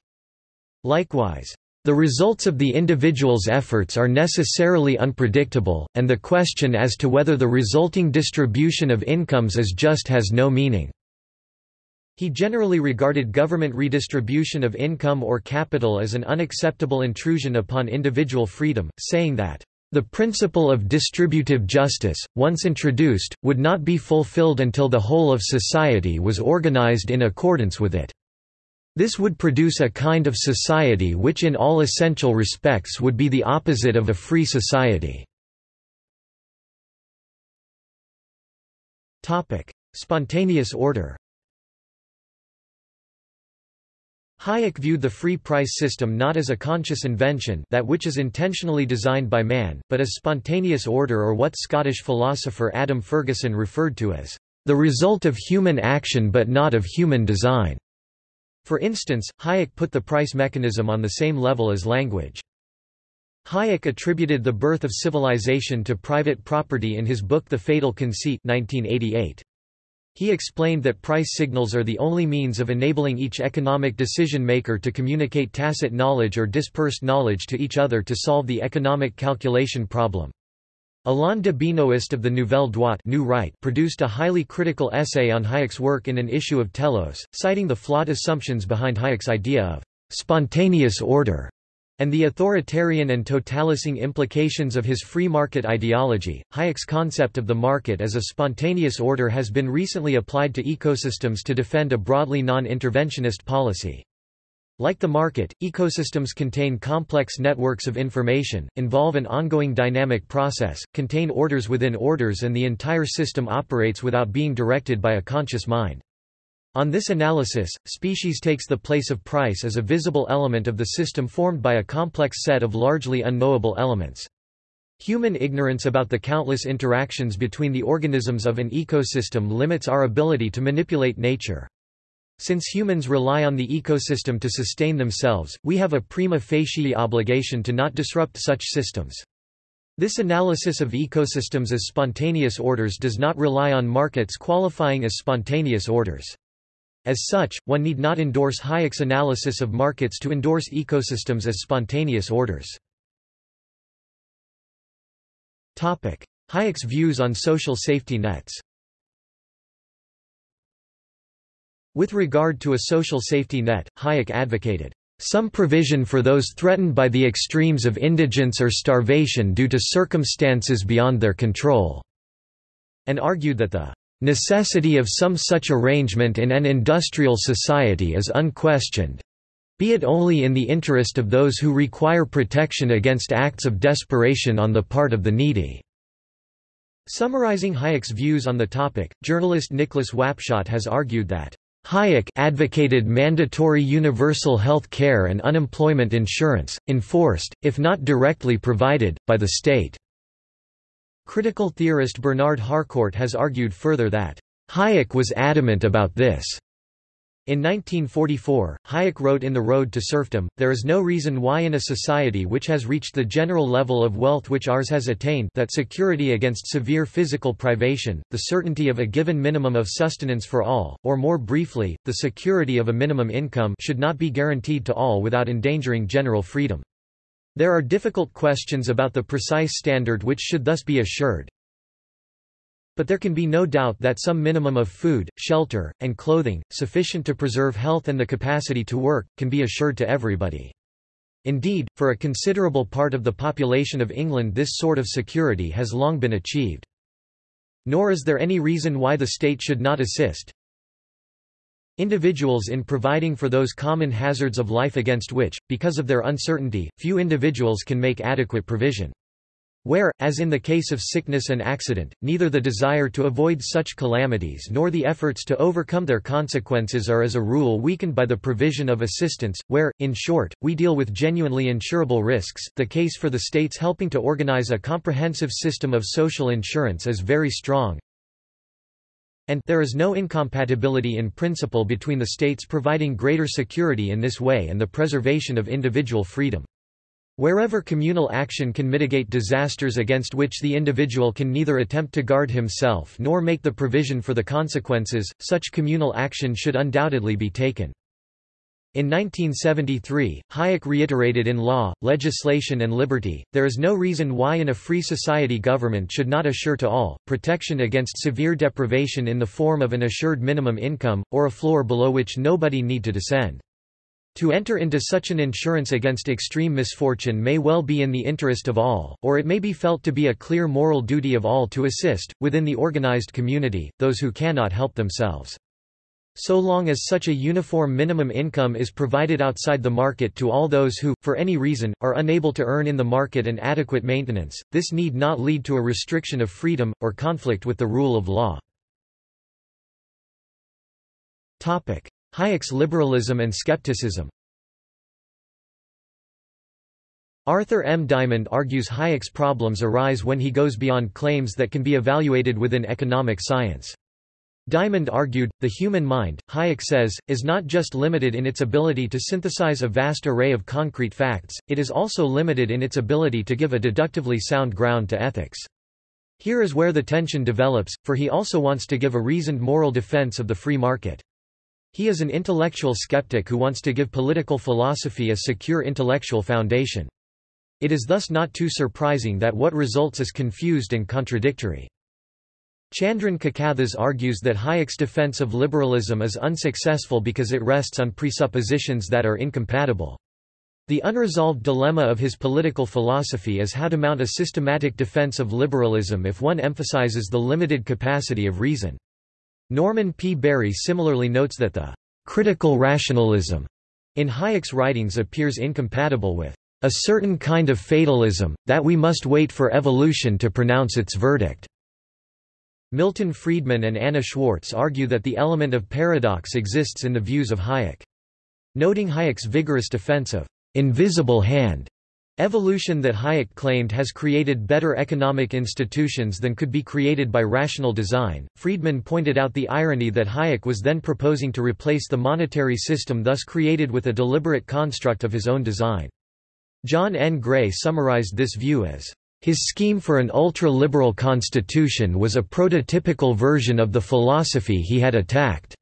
Likewise, the results of the individual's efforts are necessarily unpredictable, and the question as to whether the resulting distribution of incomes is just has no meaning. He generally regarded government redistribution of income or capital as an unacceptable intrusion upon individual freedom, saying that the principle of distributive justice, once introduced, would not be fulfilled until the whole of society was organized in accordance with it. This would produce a kind of society which in all essential respects would be the opposite of a free society. Spontaneous order Hayek viewed the free price system not as a conscious invention that which is intentionally designed by man, but as spontaneous order or what Scottish philosopher Adam Ferguson referred to as the result of human action but not of human design. For instance, Hayek put the price mechanism on the same level as language. Hayek attributed the birth of civilization to private property in his book The Fatal Conceit 1988. He explained that price signals are the only means of enabling each economic decision-maker to communicate tacit knowledge or dispersed knowledge to each other to solve the economic calculation problem. Alain de Benoist of the Nouvelle Droite New right produced a highly critical essay on Hayek's work in an issue of Telos, citing the flawed assumptions behind Hayek's idea of spontaneous order and the authoritarian and totalising implications of his free market ideology. Hayek's concept of the market as a spontaneous order has been recently applied to ecosystems to defend a broadly non-interventionist policy. Like the market, ecosystems contain complex networks of information, involve an ongoing dynamic process, contain orders within orders and the entire system operates without being directed by a conscious mind. On this analysis, species takes the place of price as a visible element of the system formed by a complex set of largely unknowable elements. Human ignorance about the countless interactions between the organisms of an ecosystem limits our ability to manipulate nature. Since humans rely on the ecosystem to sustain themselves, we have a prima facie obligation to not disrupt such systems. This analysis of ecosystems as spontaneous orders does not rely on markets qualifying as spontaneous orders. As such, one need not endorse Hayek's analysis of markets to endorse ecosystems as spontaneous orders. Hayek's views on social safety nets With regard to a social safety net, Hayek advocated some provision for those threatened by the extremes of indigence or starvation due to circumstances beyond their control, and argued that the Necessity of some such arrangement in an industrial society is unquestioned be it only in the interest of those who require protection against acts of desperation on the part of the needy." Summarizing Hayek's views on the topic, journalist Nicholas Wapshott has argued that Hayek advocated mandatory universal health care and unemployment insurance, enforced, if not directly provided, by the state. Critical theorist Bernard Harcourt has argued further that, "...Hayek was adamant about this." In 1944, Hayek wrote in The Road to Serfdom, there is no reason why in a society which has reached the general level of wealth which ours has attained that security against severe physical privation, the certainty of a given minimum of sustenance for all, or more briefly, the security of a minimum income should not be guaranteed to all without endangering general freedom. There are difficult questions about the precise standard which should thus be assured. But there can be no doubt that some minimum of food, shelter, and clothing, sufficient to preserve health and the capacity to work, can be assured to everybody. Indeed, for a considerable part of the population of England this sort of security has long been achieved. Nor is there any reason why the state should not assist individuals in providing for those common hazards of life against which, because of their uncertainty, few individuals can make adequate provision. Where, as in the case of sickness and accident, neither the desire to avoid such calamities nor the efforts to overcome their consequences are as a rule weakened by the provision of assistance, where, in short, we deal with genuinely insurable risks, the case for the states helping to organize a comprehensive system of social insurance is very strong, and there is no incompatibility in principle between the states providing greater security in this way and the preservation of individual freedom. Wherever communal action can mitigate disasters against which the individual can neither attempt to guard himself nor make the provision for the consequences, such communal action should undoubtedly be taken. In 1973, Hayek reiterated in Law, Legislation and Liberty, there is no reason why in a free society government should not assure to all, protection against severe deprivation in the form of an assured minimum income, or a floor below which nobody need to descend. To enter into such an insurance against extreme misfortune may well be in the interest of all, or it may be felt to be a clear moral duty of all to assist, within the organized community, those who cannot help themselves. So long as such a uniform minimum income is provided outside the market to all those who, for any reason, are unable to earn in the market an adequate maintenance, this need not lead to a restriction of freedom, or conflict with the rule of law. Hayek's liberalism and skepticism Arthur M. Diamond argues Hayek's problems arise when he goes beyond claims that can be evaluated within economic science. Diamond argued, the human mind, Hayek says, is not just limited in its ability to synthesize a vast array of concrete facts, it is also limited in its ability to give a deductively sound ground to ethics. Here is where the tension develops, for he also wants to give a reasoned moral defense of the free market. He is an intellectual skeptic who wants to give political philosophy a secure intellectual foundation. It is thus not too surprising that what results is confused and contradictory. Chandran Kukathas argues that Hayek's defense of liberalism is unsuccessful because it rests on presuppositions that are incompatible. The unresolved dilemma of his political philosophy is how to mount a systematic defense of liberalism if one emphasizes the limited capacity of reason. Norman P. Barry similarly notes that the critical rationalism in Hayek's writings appears incompatible with a certain kind of fatalism, that we must wait for evolution to pronounce its verdict. Milton Friedman and Anna Schwartz argue that the element of paradox exists in the views of Hayek. Noting Hayek's vigorous defense of invisible hand Evolution that Hayek claimed has created better economic institutions than could be created by rational design. Friedman pointed out the irony that Hayek was then proposing to replace the monetary system thus created with a deliberate construct of his own design. John N. Gray summarized this view as, His scheme for an ultra-liberal constitution was a prototypical version of the philosophy he had attacked.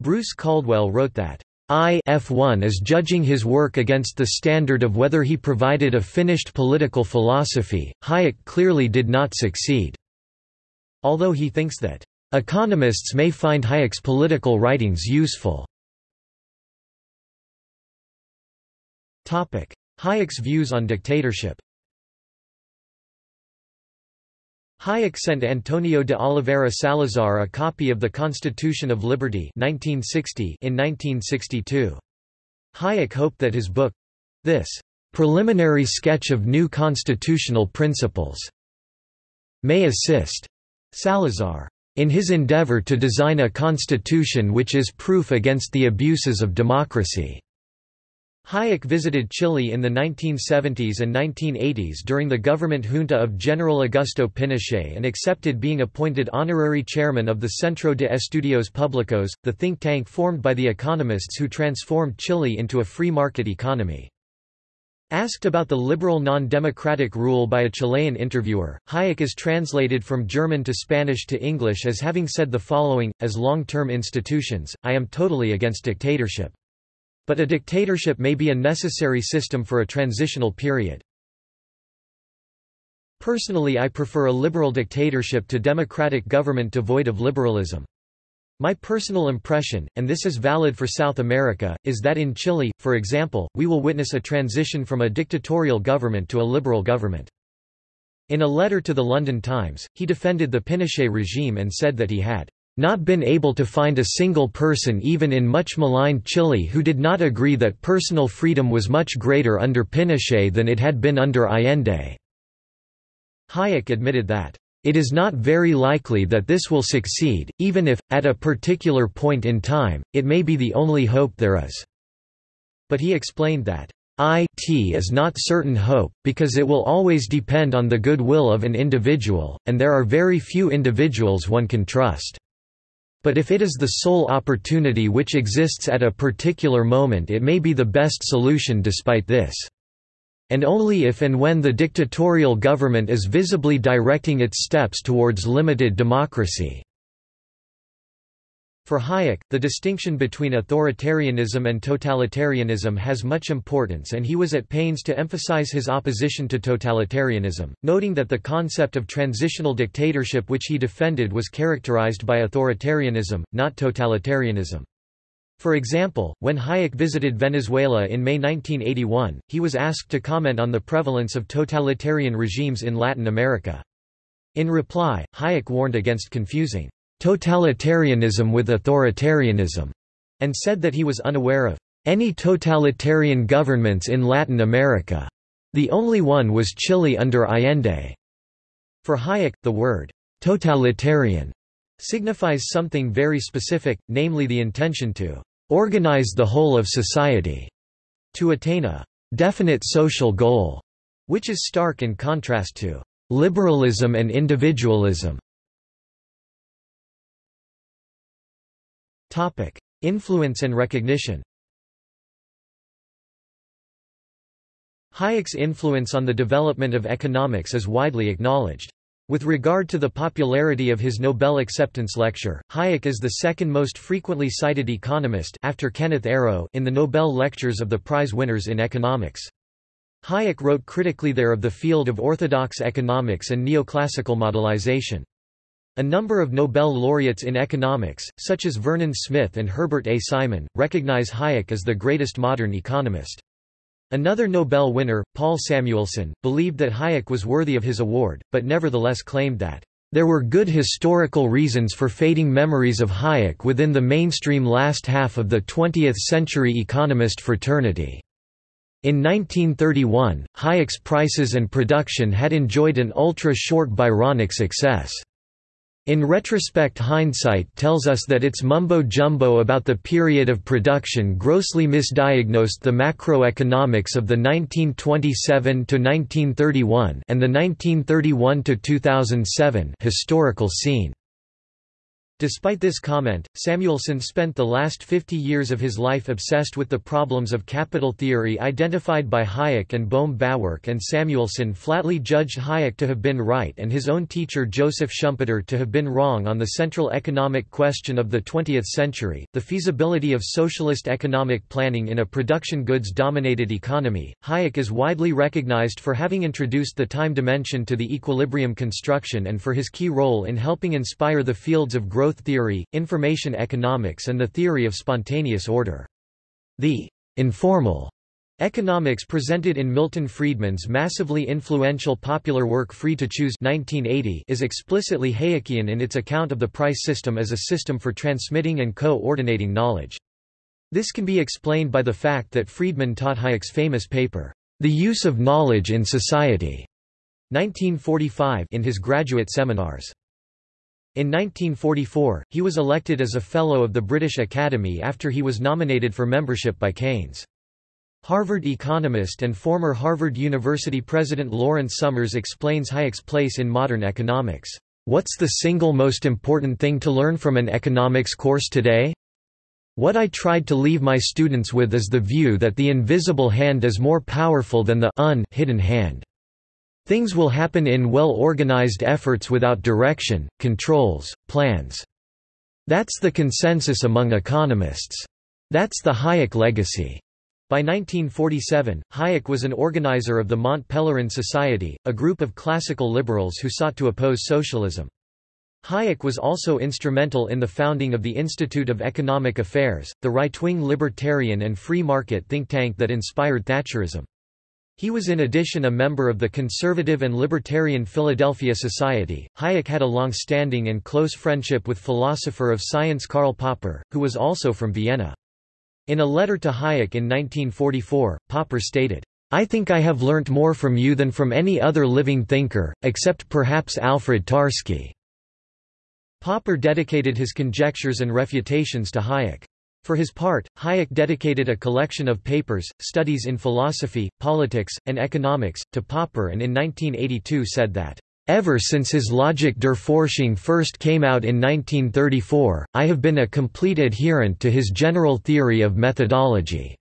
Bruce Caldwell wrote that, I F1 is judging his work against the standard of whether he provided a finished political philosophy. Hayek clearly did not succeed. Although he thinks that economists may find Hayek's political writings useful. Topic: Hayek's views on dictatorship. Hayek sent Antonio de Oliveira Salazar a copy of the Constitution of Liberty 1960 in 1962. Hayek hoped that his book—this preliminary sketch of new constitutional principles may assist Salazar in his endeavor to design a constitution which is proof against the abuses of democracy. Hayek visited Chile in the 1970s and 1980s during the government junta of General Augusto Pinochet and accepted being appointed honorary chairman of the Centro de Estudios Públicos, the think tank formed by the economists who transformed Chile into a free market economy. Asked about the liberal non-democratic rule by a Chilean interviewer, Hayek is translated from German to Spanish to English as having said the following, as long-term institutions, I am totally against dictatorship. But a dictatorship may be a necessary system for a transitional period. Personally I prefer a liberal dictatorship to democratic government devoid of liberalism. My personal impression, and this is valid for South America, is that in Chile, for example, we will witness a transition from a dictatorial government to a liberal government. In a letter to the London Times, he defended the Pinochet regime and said that he had not been able to find a single person even in much maligned Chile who did not agree that personal freedom was much greater under Pinochet than it had been under Allende." Hayek admitted that it is not very likely that this will succeed, even if, at a particular point in time, it may be the only hope there is. But he explained that, it is not certain hope, because it will always depend on the goodwill of an individual, and there are very few individuals one can trust. But if it is the sole opportunity which exists at a particular moment it may be the best solution despite this and only if and when the dictatorial government is visibly directing its steps towards limited democracy. For Hayek, the distinction between authoritarianism and totalitarianism has much importance and he was at pains to emphasize his opposition to totalitarianism, noting that the concept of transitional dictatorship which he defended was characterized by authoritarianism, not totalitarianism. For example, when Hayek visited Venezuela in May 1981, he was asked to comment on the prevalence of totalitarian regimes in Latin America. In reply, Hayek warned against confusing totalitarianism with authoritarianism, and said that he was unaware of any totalitarian governments in Latin America. The only one was Chile under Allende. For Hayek, the word totalitarian signifies something very specific, namely the intention to organize the whole of society to attain a definite social goal, which is stark in contrast to liberalism and individualism. Topic: Influence and recognition. Hayek's influence on the development of economics is widely acknowledged. With regard to the popularity of his Nobel acceptance lecture, Hayek is the second most frequently cited economist after Kenneth Arrow in the Nobel lectures of the prize winners in economics. Hayek wrote critically there of the field of orthodox economics and neoclassical modelization. A number of Nobel laureates in economics, such as Vernon Smith and Herbert A. Simon, recognize Hayek as the greatest modern economist. Another Nobel winner, Paul Samuelson, believed that Hayek was worthy of his award, but nevertheless claimed that there were good historical reasons for fading memories of Hayek within the mainstream last half of the 20th-century economist fraternity. In 1931, Hayek's prices and production had enjoyed an ultra-short Byronic success. In retrospect hindsight tells us that its mumbo-jumbo about the period of production grossly misdiagnosed the macroeconomics of the 1927–1931 and the 1931–2007 historical scene. Despite this comment, Samuelson spent the last 50 years of his life obsessed with the problems of capital theory identified by Hayek and Bohm-Bawerk and Samuelson flatly judged Hayek to have been right and his own teacher Joseph Schumpeter to have been wrong on the central economic question of the 20th century, the feasibility of socialist economic planning in a production goods-dominated economy. Hayek is widely recognized for having introduced the time dimension to the equilibrium construction and for his key role in helping inspire the fields of growth growth theory, information economics and the theory of spontaneous order. The informal economics presented in Milton Friedman's massively influential popular work Free to Choose 1980 is explicitly Hayekian in its account of the price system as a system for transmitting and co-ordinating knowledge. This can be explained by the fact that Friedman taught Hayek's famous paper, The Use of Knowledge in Society, 1945 in his graduate seminars. In 1944, he was elected as a Fellow of the British Academy after he was nominated for membership by Keynes. Harvard economist and former Harvard University president Lawrence Summers explains Hayek's place in modern economics. What's the single most important thing to learn from an economics course today? What I tried to leave my students with is the view that the invisible hand is more powerful than the un hidden hand. Things will happen in well-organized efforts without direction, controls, plans. That's the consensus among economists. That's the Hayek legacy. By 1947, Hayek was an organizer of the Mont Pelerin Society, a group of classical liberals who sought to oppose socialism. Hayek was also instrumental in the founding of the Institute of Economic Affairs, the right-wing libertarian and free market think tank that inspired Thatcherism. He was in addition a member of the conservative and libertarian Philadelphia Society. Hayek had a long-standing and close friendship with philosopher of science Karl Popper, who was also from Vienna. In a letter to Hayek in 1944, Popper stated, I think I have learnt more from you than from any other living thinker, except perhaps Alfred Tarski. Popper dedicated his conjectures and refutations to Hayek. For his part, Hayek dedicated a collection of papers, studies in philosophy, politics, and economics, to Popper and in 1982 said that, Ever since his Logik der Forschung first came out in 1934, I have been a complete adherent to his general theory of methodology.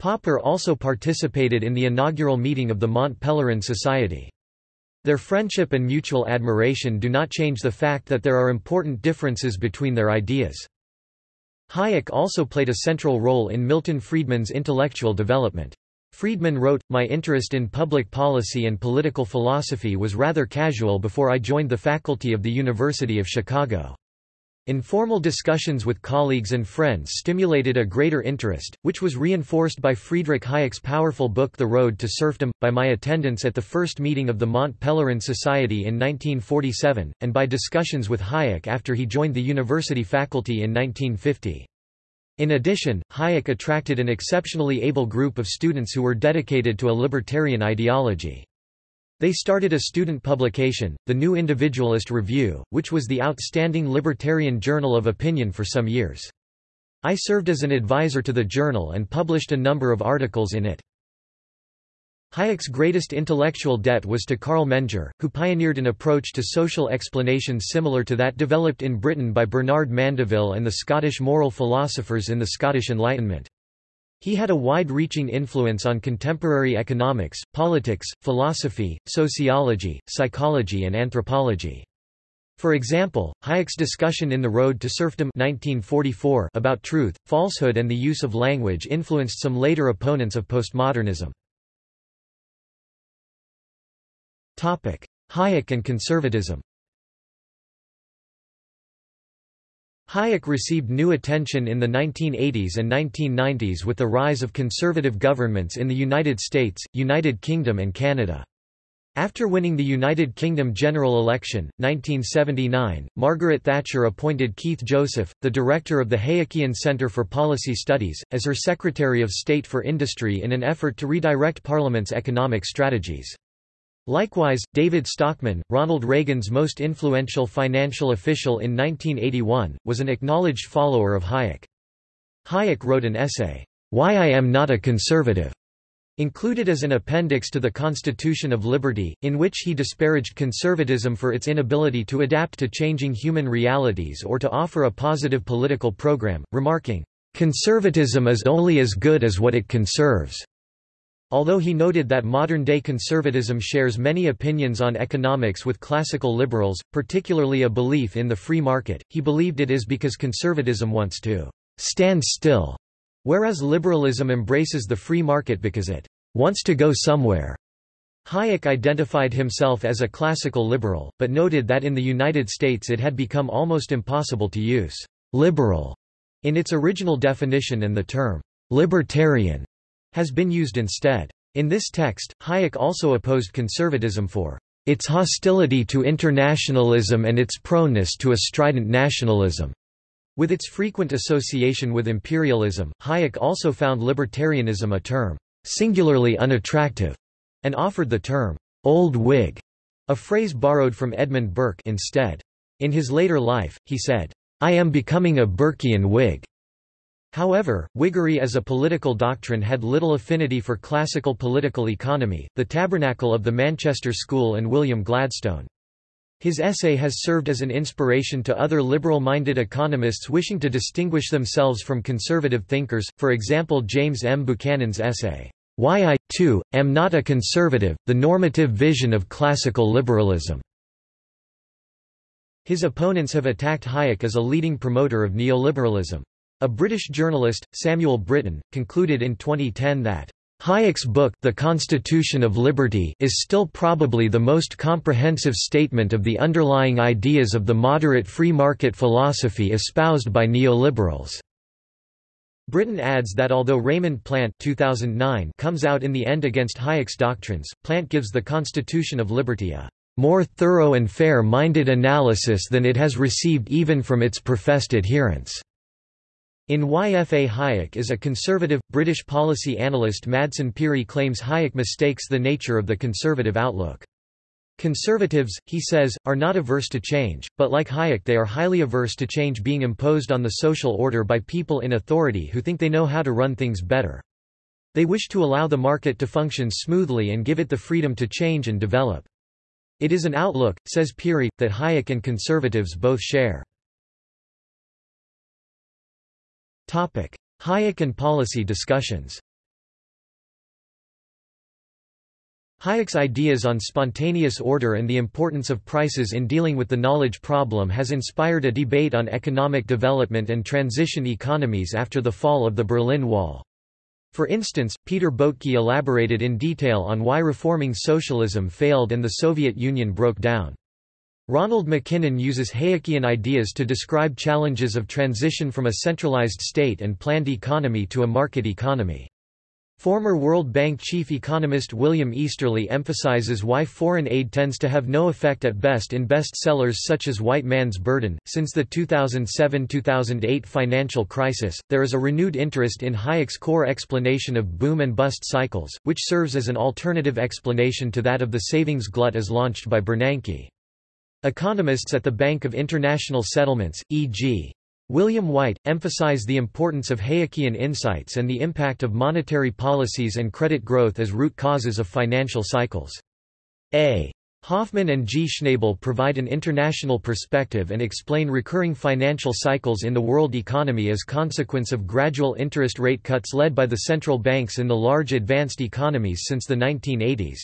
Popper also participated in the inaugural meeting of the Mont Pelerin Society. Their friendship and mutual admiration do not change the fact that there are important differences between their ideas. Hayek also played a central role in Milton Friedman's intellectual development. Friedman wrote, My interest in public policy and political philosophy was rather casual before I joined the faculty of the University of Chicago. Informal discussions with colleagues and friends stimulated a greater interest, which was reinforced by Friedrich Hayek's powerful book The Road to Serfdom, by my attendance at the first meeting of the Mont Pelerin Society in 1947, and by discussions with Hayek after he joined the university faculty in 1950. In addition, Hayek attracted an exceptionally able group of students who were dedicated to a libertarian ideology. They started a student publication, the New Individualist Review, which was the outstanding libertarian journal of opinion for some years. I served as an advisor to the journal and published a number of articles in it. Hayek's greatest intellectual debt was to Carl Menger, who pioneered an approach to social explanations similar to that developed in Britain by Bernard Mandeville and the Scottish moral philosophers in the Scottish Enlightenment. He had a wide-reaching influence on contemporary economics, politics, philosophy, sociology, psychology and anthropology. For example, Hayek's discussion in The Road to Serfdom 1944 about truth, falsehood and the use of language influenced some later opponents of postmodernism. Hayek and conservatism Hayek received new attention in the 1980s and 1990s with the rise of conservative governments in the United States, United Kingdom and Canada. After winning the United Kingdom general election, 1979, Margaret Thatcher appointed Keith Joseph, the director of the Hayekian Centre for Policy Studies, as her Secretary of State for Industry in an effort to redirect Parliament's economic strategies. Likewise, David Stockman, Ronald Reagan's most influential financial official in 1981, was an acknowledged follower of Hayek. Hayek wrote an essay, Why I Am Not a Conservative, included as an appendix to the Constitution of Liberty, in which he disparaged conservatism for its inability to adapt to changing human realities or to offer a positive political program, remarking, Conservatism is only as good as what it conserves. Although he noted that modern-day conservatism shares many opinions on economics with classical liberals, particularly a belief in the free market, he believed it is because conservatism wants to stand still, whereas liberalism embraces the free market because it wants to go somewhere. Hayek identified himself as a classical liberal, but noted that in the United States it had become almost impossible to use liberal in its original definition and the term libertarian has been used instead. In this text, Hayek also opposed conservatism for its hostility to internationalism and its proneness to a strident nationalism. With its frequent association with imperialism, Hayek also found libertarianism a term singularly unattractive, and offered the term old Whig, a phrase borrowed from Edmund Burke instead. In his later life, he said, I am becoming a Burkean Whig. However, Whiggery as a political doctrine had little affinity for classical political economy, the tabernacle of the Manchester School and William Gladstone. His essay has served as an inspiration to other liberal-minded economists wishing to distinguish themselves from conservative thinkers, for example James M. Buchanan's essay, Why I, Too, Am Not a Conservative, The Normative Vision of Classical Liberalism. His opponents have attacked Hayek as a leading promoter of neoliberalism. A British journalist, Samuel Brittan, concluded in 2010 that Hayek's book The Constitution of Liberty is still probably the most comprehensive statement of the underlying ideas of the moderate free market philosophy espoused by neoliberals. Brittan adds that although Raymond Plant 2009 comes out in the end against Hayek's doctrines, Plant gives the Constitution of Liberty a more thorough and fair-minded analysis than it has received even from its professed adherents. In Why F. A. Hayek is a conservative, British policy analyst Madsen Pirie claims Hayek mistakes the nature of the conservative outlook. Conservatives, he says, are not averse to change, but like Hayek they are highly averse to change being imposed on the social order by people in authority who think they know how to run things better. They wish to allow the market to function smoothly and give it the freedom to change and develop. It is an outlook, says Pirie, that Hayek and conservatives both share. Hayek and policy discussions Hayek's ideas on spontaneous order and the importance of prices in dealing with the knowledge problem has inspired a debate on economic development and transition economies after the fall of the Berlin Wall. For instance, Peter Boettke elaborated in detail on why reforming socialism failed and the Soviet Union broke down. Ronald McKinnon uses Hayekian ideas to describe challenges of transition from a centralized state and planned economy to a market economy. Former World Bank chief economist William Easterly emphasizes why foreign aid tends to have no effect at best in bestsellers such as White Man's Burden. Since the 2007 2008 financial crisis, there is a renewed interest in Hayek's core explanation of boom and bust cycles, which serves as an alternative explanation to that of the savings glut as launched by Bernanke. Economists at the Bank of International Settlements, e.g. William White, emphasize the importance of Hayekian insights and the impact of monetary policies and credit growth as root causes of financial cycles. A. Hoffmann and G. Schnabel provide an international perspective and explain recurring financial cycles in the world economy as consequence of gradual interest rate cuts led by the central banks in the large advanced economies since the 1980s.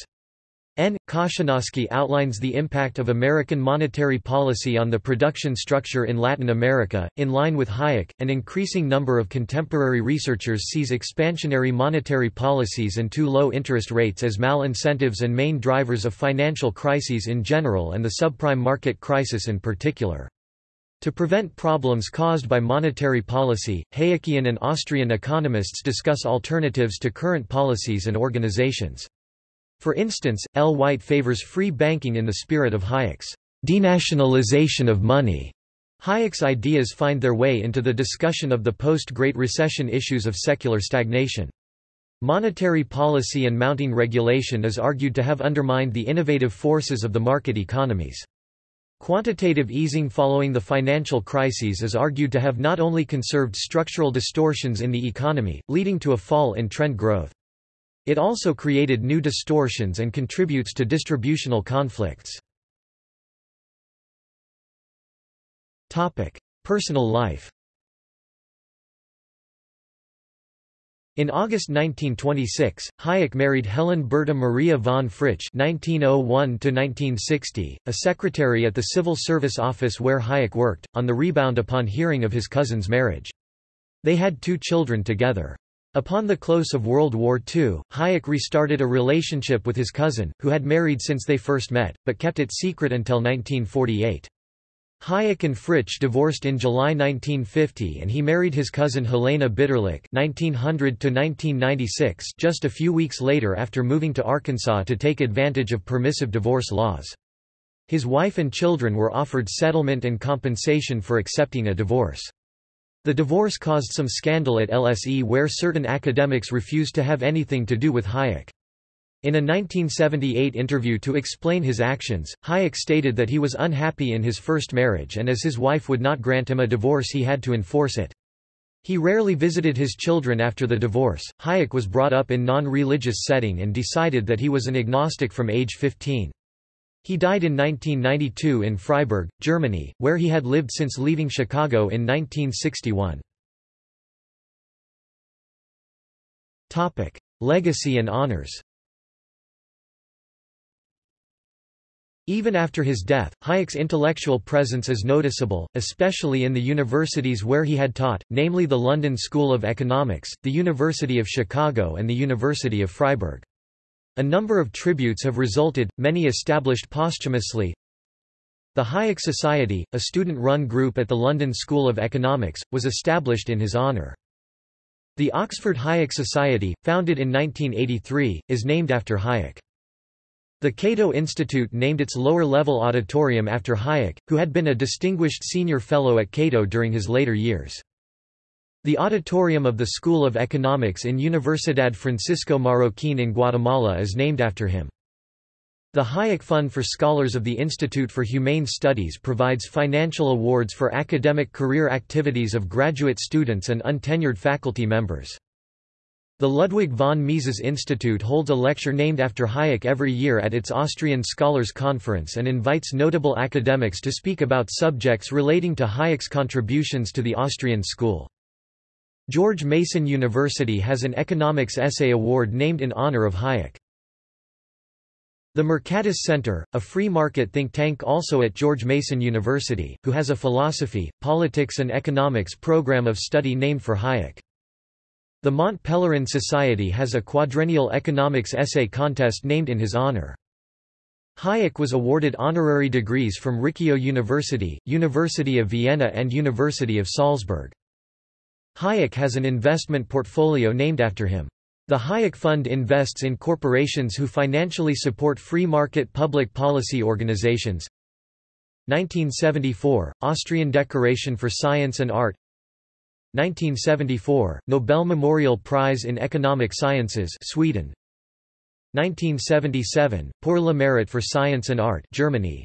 N. Cachanosky outlines the impact of American monetary policy on the production structure in Latin America. In line with Hayek, an increasing number of contemporary researchers sees expansionary monetary policies and too low interest rates as mal-incentives and main drivers of financial crises in general and the subprime market crisis in particular. To prevent problems caused by monetary policy, Hayekian and Austrian economists discuss alternatives to current policies and organizations. For instance, L. White favors free banking in the spirit of Hayek's denationalization of money. Hayek's ideas find their way into the discussion of the post-Great Recession issues of secular stagnation. Monetary policy and mounting regulation is argued to have undermined the innovative forces of the market economies. Quantitative easing following the financial crises is argued to have not only conserved structural distortions in the economy, leading to a fall in trend growth. It also created new distortions and contributes to distributional conflicts. Personal life In August 1926, Hayek married Helen Berta Maria von Fritsch (1901–1960), a secretary at the civil service office where Hayek worked, on the rebound upon hearing of his cousin's marriage. They had two children together. Upon the close of World War II, Hayek restarted a relationship with his cousin, who had married since they first met, but kept it secret until 1948. Hayek and Fritsch divorced in July 1950 and he married his cousin Helena Bitterlich (1900–1996) just a few weeks later after moving to Arkansas to take advantage of permissive divorce laws. His wife and children were offered settlement and compensation for accepting a divorce. The divorce caused some scandal at LSE where certain academics refused to have anything to do with Hayek. In a 1978 interview to explain his actions, Hayek stated that he was unhappy in his first marriage and as his wife would not grant him a divorce he had to enforce it. He rarely visited his children after the divorce. Hayek was brought up in non-religious setting and decided that he was an agnostic from age 15. He died in 1992 in Freiburg, Germany, where he had lived since leaving Chicago in 1961. Legacy and honors Even after his death, Hayek's intellectual presence is noticeable, especially in the universities where he had taught, namely the London School of Economics, the University of Chicago and the University of Freiburg. A number of tributes have resulted, many established posthumously. The Hayek Society, a student-run group at the London School of Economics, was established in his honour. The Oxford Hayek Society, founded in 1983, is named after Hayek. The Cato Institute named its lower-level auditorium after Hayek, who had been a distinguished senior fellow at Cato during his later years. The auditorium of the School of Economics in Universidad Francisco Marroquín in Guatemala is named after him. The Hayek Fund for Scholars of the Institute for Humane Studies provides financial awards for academic career activities of graduate students and untenured faculty members. The Ludwig von Mises Institute holds a lecture named after Hayek every year at its Austrian Scholars Conference and invites notable academics to speak about subjects relating to Hayek's contributions to the Austrian school. George Mason University has an economics essay award named in honor of Hayek. The Mercatus Center, a free market think tank also at George Mason University, who has a philosophy, politics and economics program of study named for Hayek. The Mont Pelerin Society has a quadrennial economics essay contest named in his honor. Hayek was awarded honorary degrees from Rikkyo University, University of Vienna and University of Salzburg. Hayek has an investment portfolio named after him. The Hayek Fund invests in corporations who financially support free market public policy organizations. 1974, Austrian Decoration for Science and Art 1974, Nobel Memorial Prize in Economic Sciences Sweden 1977, Pour le Mérite for Science and Art Germany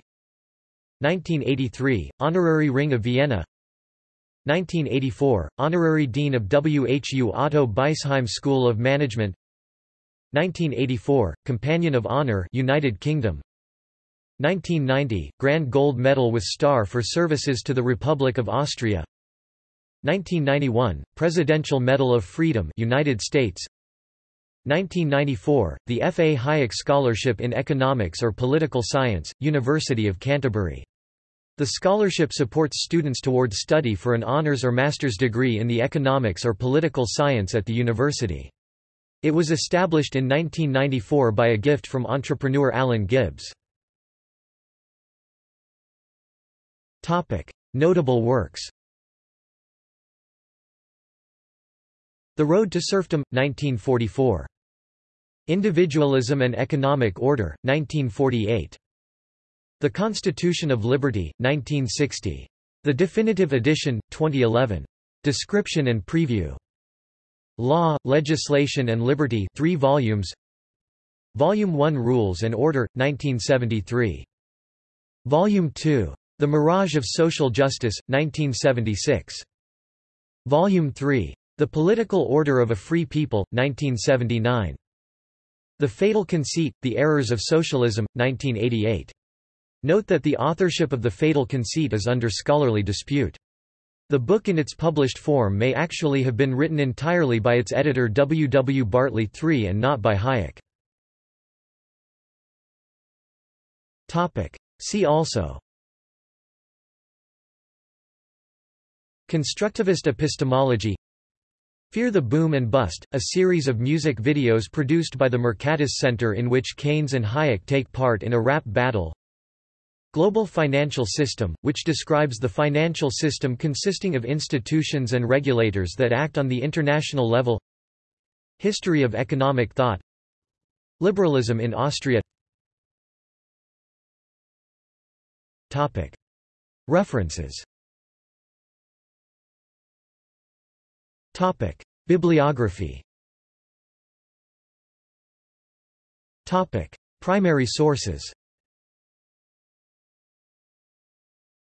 1983, Honorary Ring of Vienna 1984, Honorary Dean of WHU Otto Beisheim School of Management 1984, Companion of Honor United Kingdom 1990, Grand Gold Medal with Star for Services to the Republic of Austria 1991, Presidential Medal of Freedom United States 1994, the F. A. Hayek Scholarship in Economics or Political Science, University of Canterbury. The scholarship supports students towards study for an honours or master's degree in the economics or political science at the university. It was established in 1994 by a gift from entrepreneur Alan Gibbs. Notable works The Road to Serfdom, 1944. Individualism and Economic Order, 1948. The Constitution of Liberty, 1960. The Definitive Edition, 2011. Description and Preview. Law, Legislation and Liberty 3 volumes Volume 1 Rules and Order, 1973. Volume 2. The Mirage of Social Justice, 1976. Volume 3. The Political Order of a Free People, 1979. The Fatal Conceit, The Errors of Socialism, 1988. Note that the authorship of The Fatal Conceit is under scholarly dispute. The book in its published form may actually have been written entirely by its editor W. W. Bartley III and not by Hayek. See also Constructivist epistemology Fear the Boom and Bust, a series of music videos produced by the Mercatus Center in which Keynes and Hayek take part in a rap battle. Global Financial System, which describes the financial system consisting of institutions and regulators that act on the international level. History of economic thought. Liberalism in Austria. Topic. References Topic: Bibliography. Topic: Primary sources.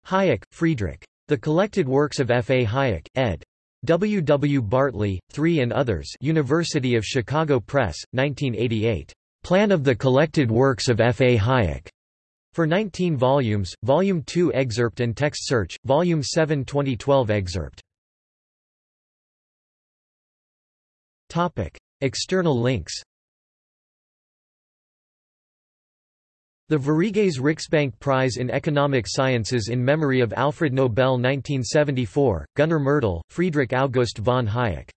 Hayek, Friedrich. The Collected Works of F. A. Hayek, ed. W. W. Bartley, 3 and others University of Chicago Press, 1988. Plan of the Collected Works of F. A. Hayek. For 19 volumes, Volume 2 excerpt and text search, Volume 7 2012 excerpt. Topic: External links. The Sveriges Riksbank Prize in Economic Sciences in memory of Alfred Nobel 1974, Gunnar Myrdal, Friedrich August von Hayek.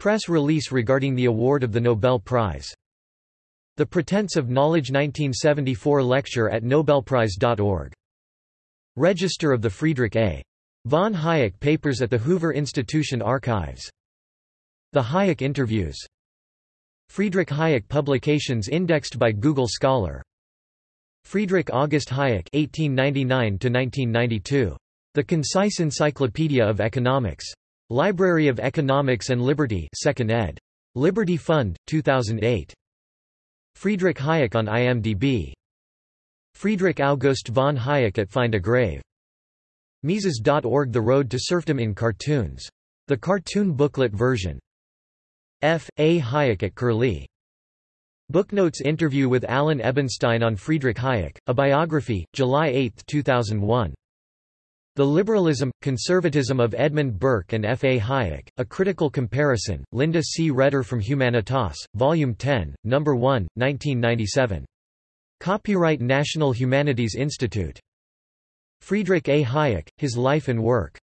Press release regarding the award of the Nobel Prize. The Pretense of Knowledge 1974 lecture at nobelprize.org. Register of the Friedrich A. Von Hayek Papers at the Hoover Institution Archives. The Hayek Interviews. Friedrich Hayek Publications indexed by Google Scholar. Friedrich August Hayek (1899–1992). The Concise Encyclopedia of Economics. Library of Economics and Liberty, 2nd ed. Liberty Fund, 2008. Friedrich Hayek on IMDb. Friedrich August von Hayek at Find a Grave. Mises.org The Road to Serfdom in Cartoons. The cartoon booklet version. F. A. Hayek at Curlie. Booknotes interview with Alan Ebenstein on Friedrich Hayek, a biography, July 8, 2001. The Liberalism, Conservatism of Edmund Burke and F. A. Hayek, A Critical Comparison, Linda C. Raeder from Humanitas, Volume 10, No. 1, 1997. Copyright National Humanities Institute. Friedrich A. Hayek, His Life and Work.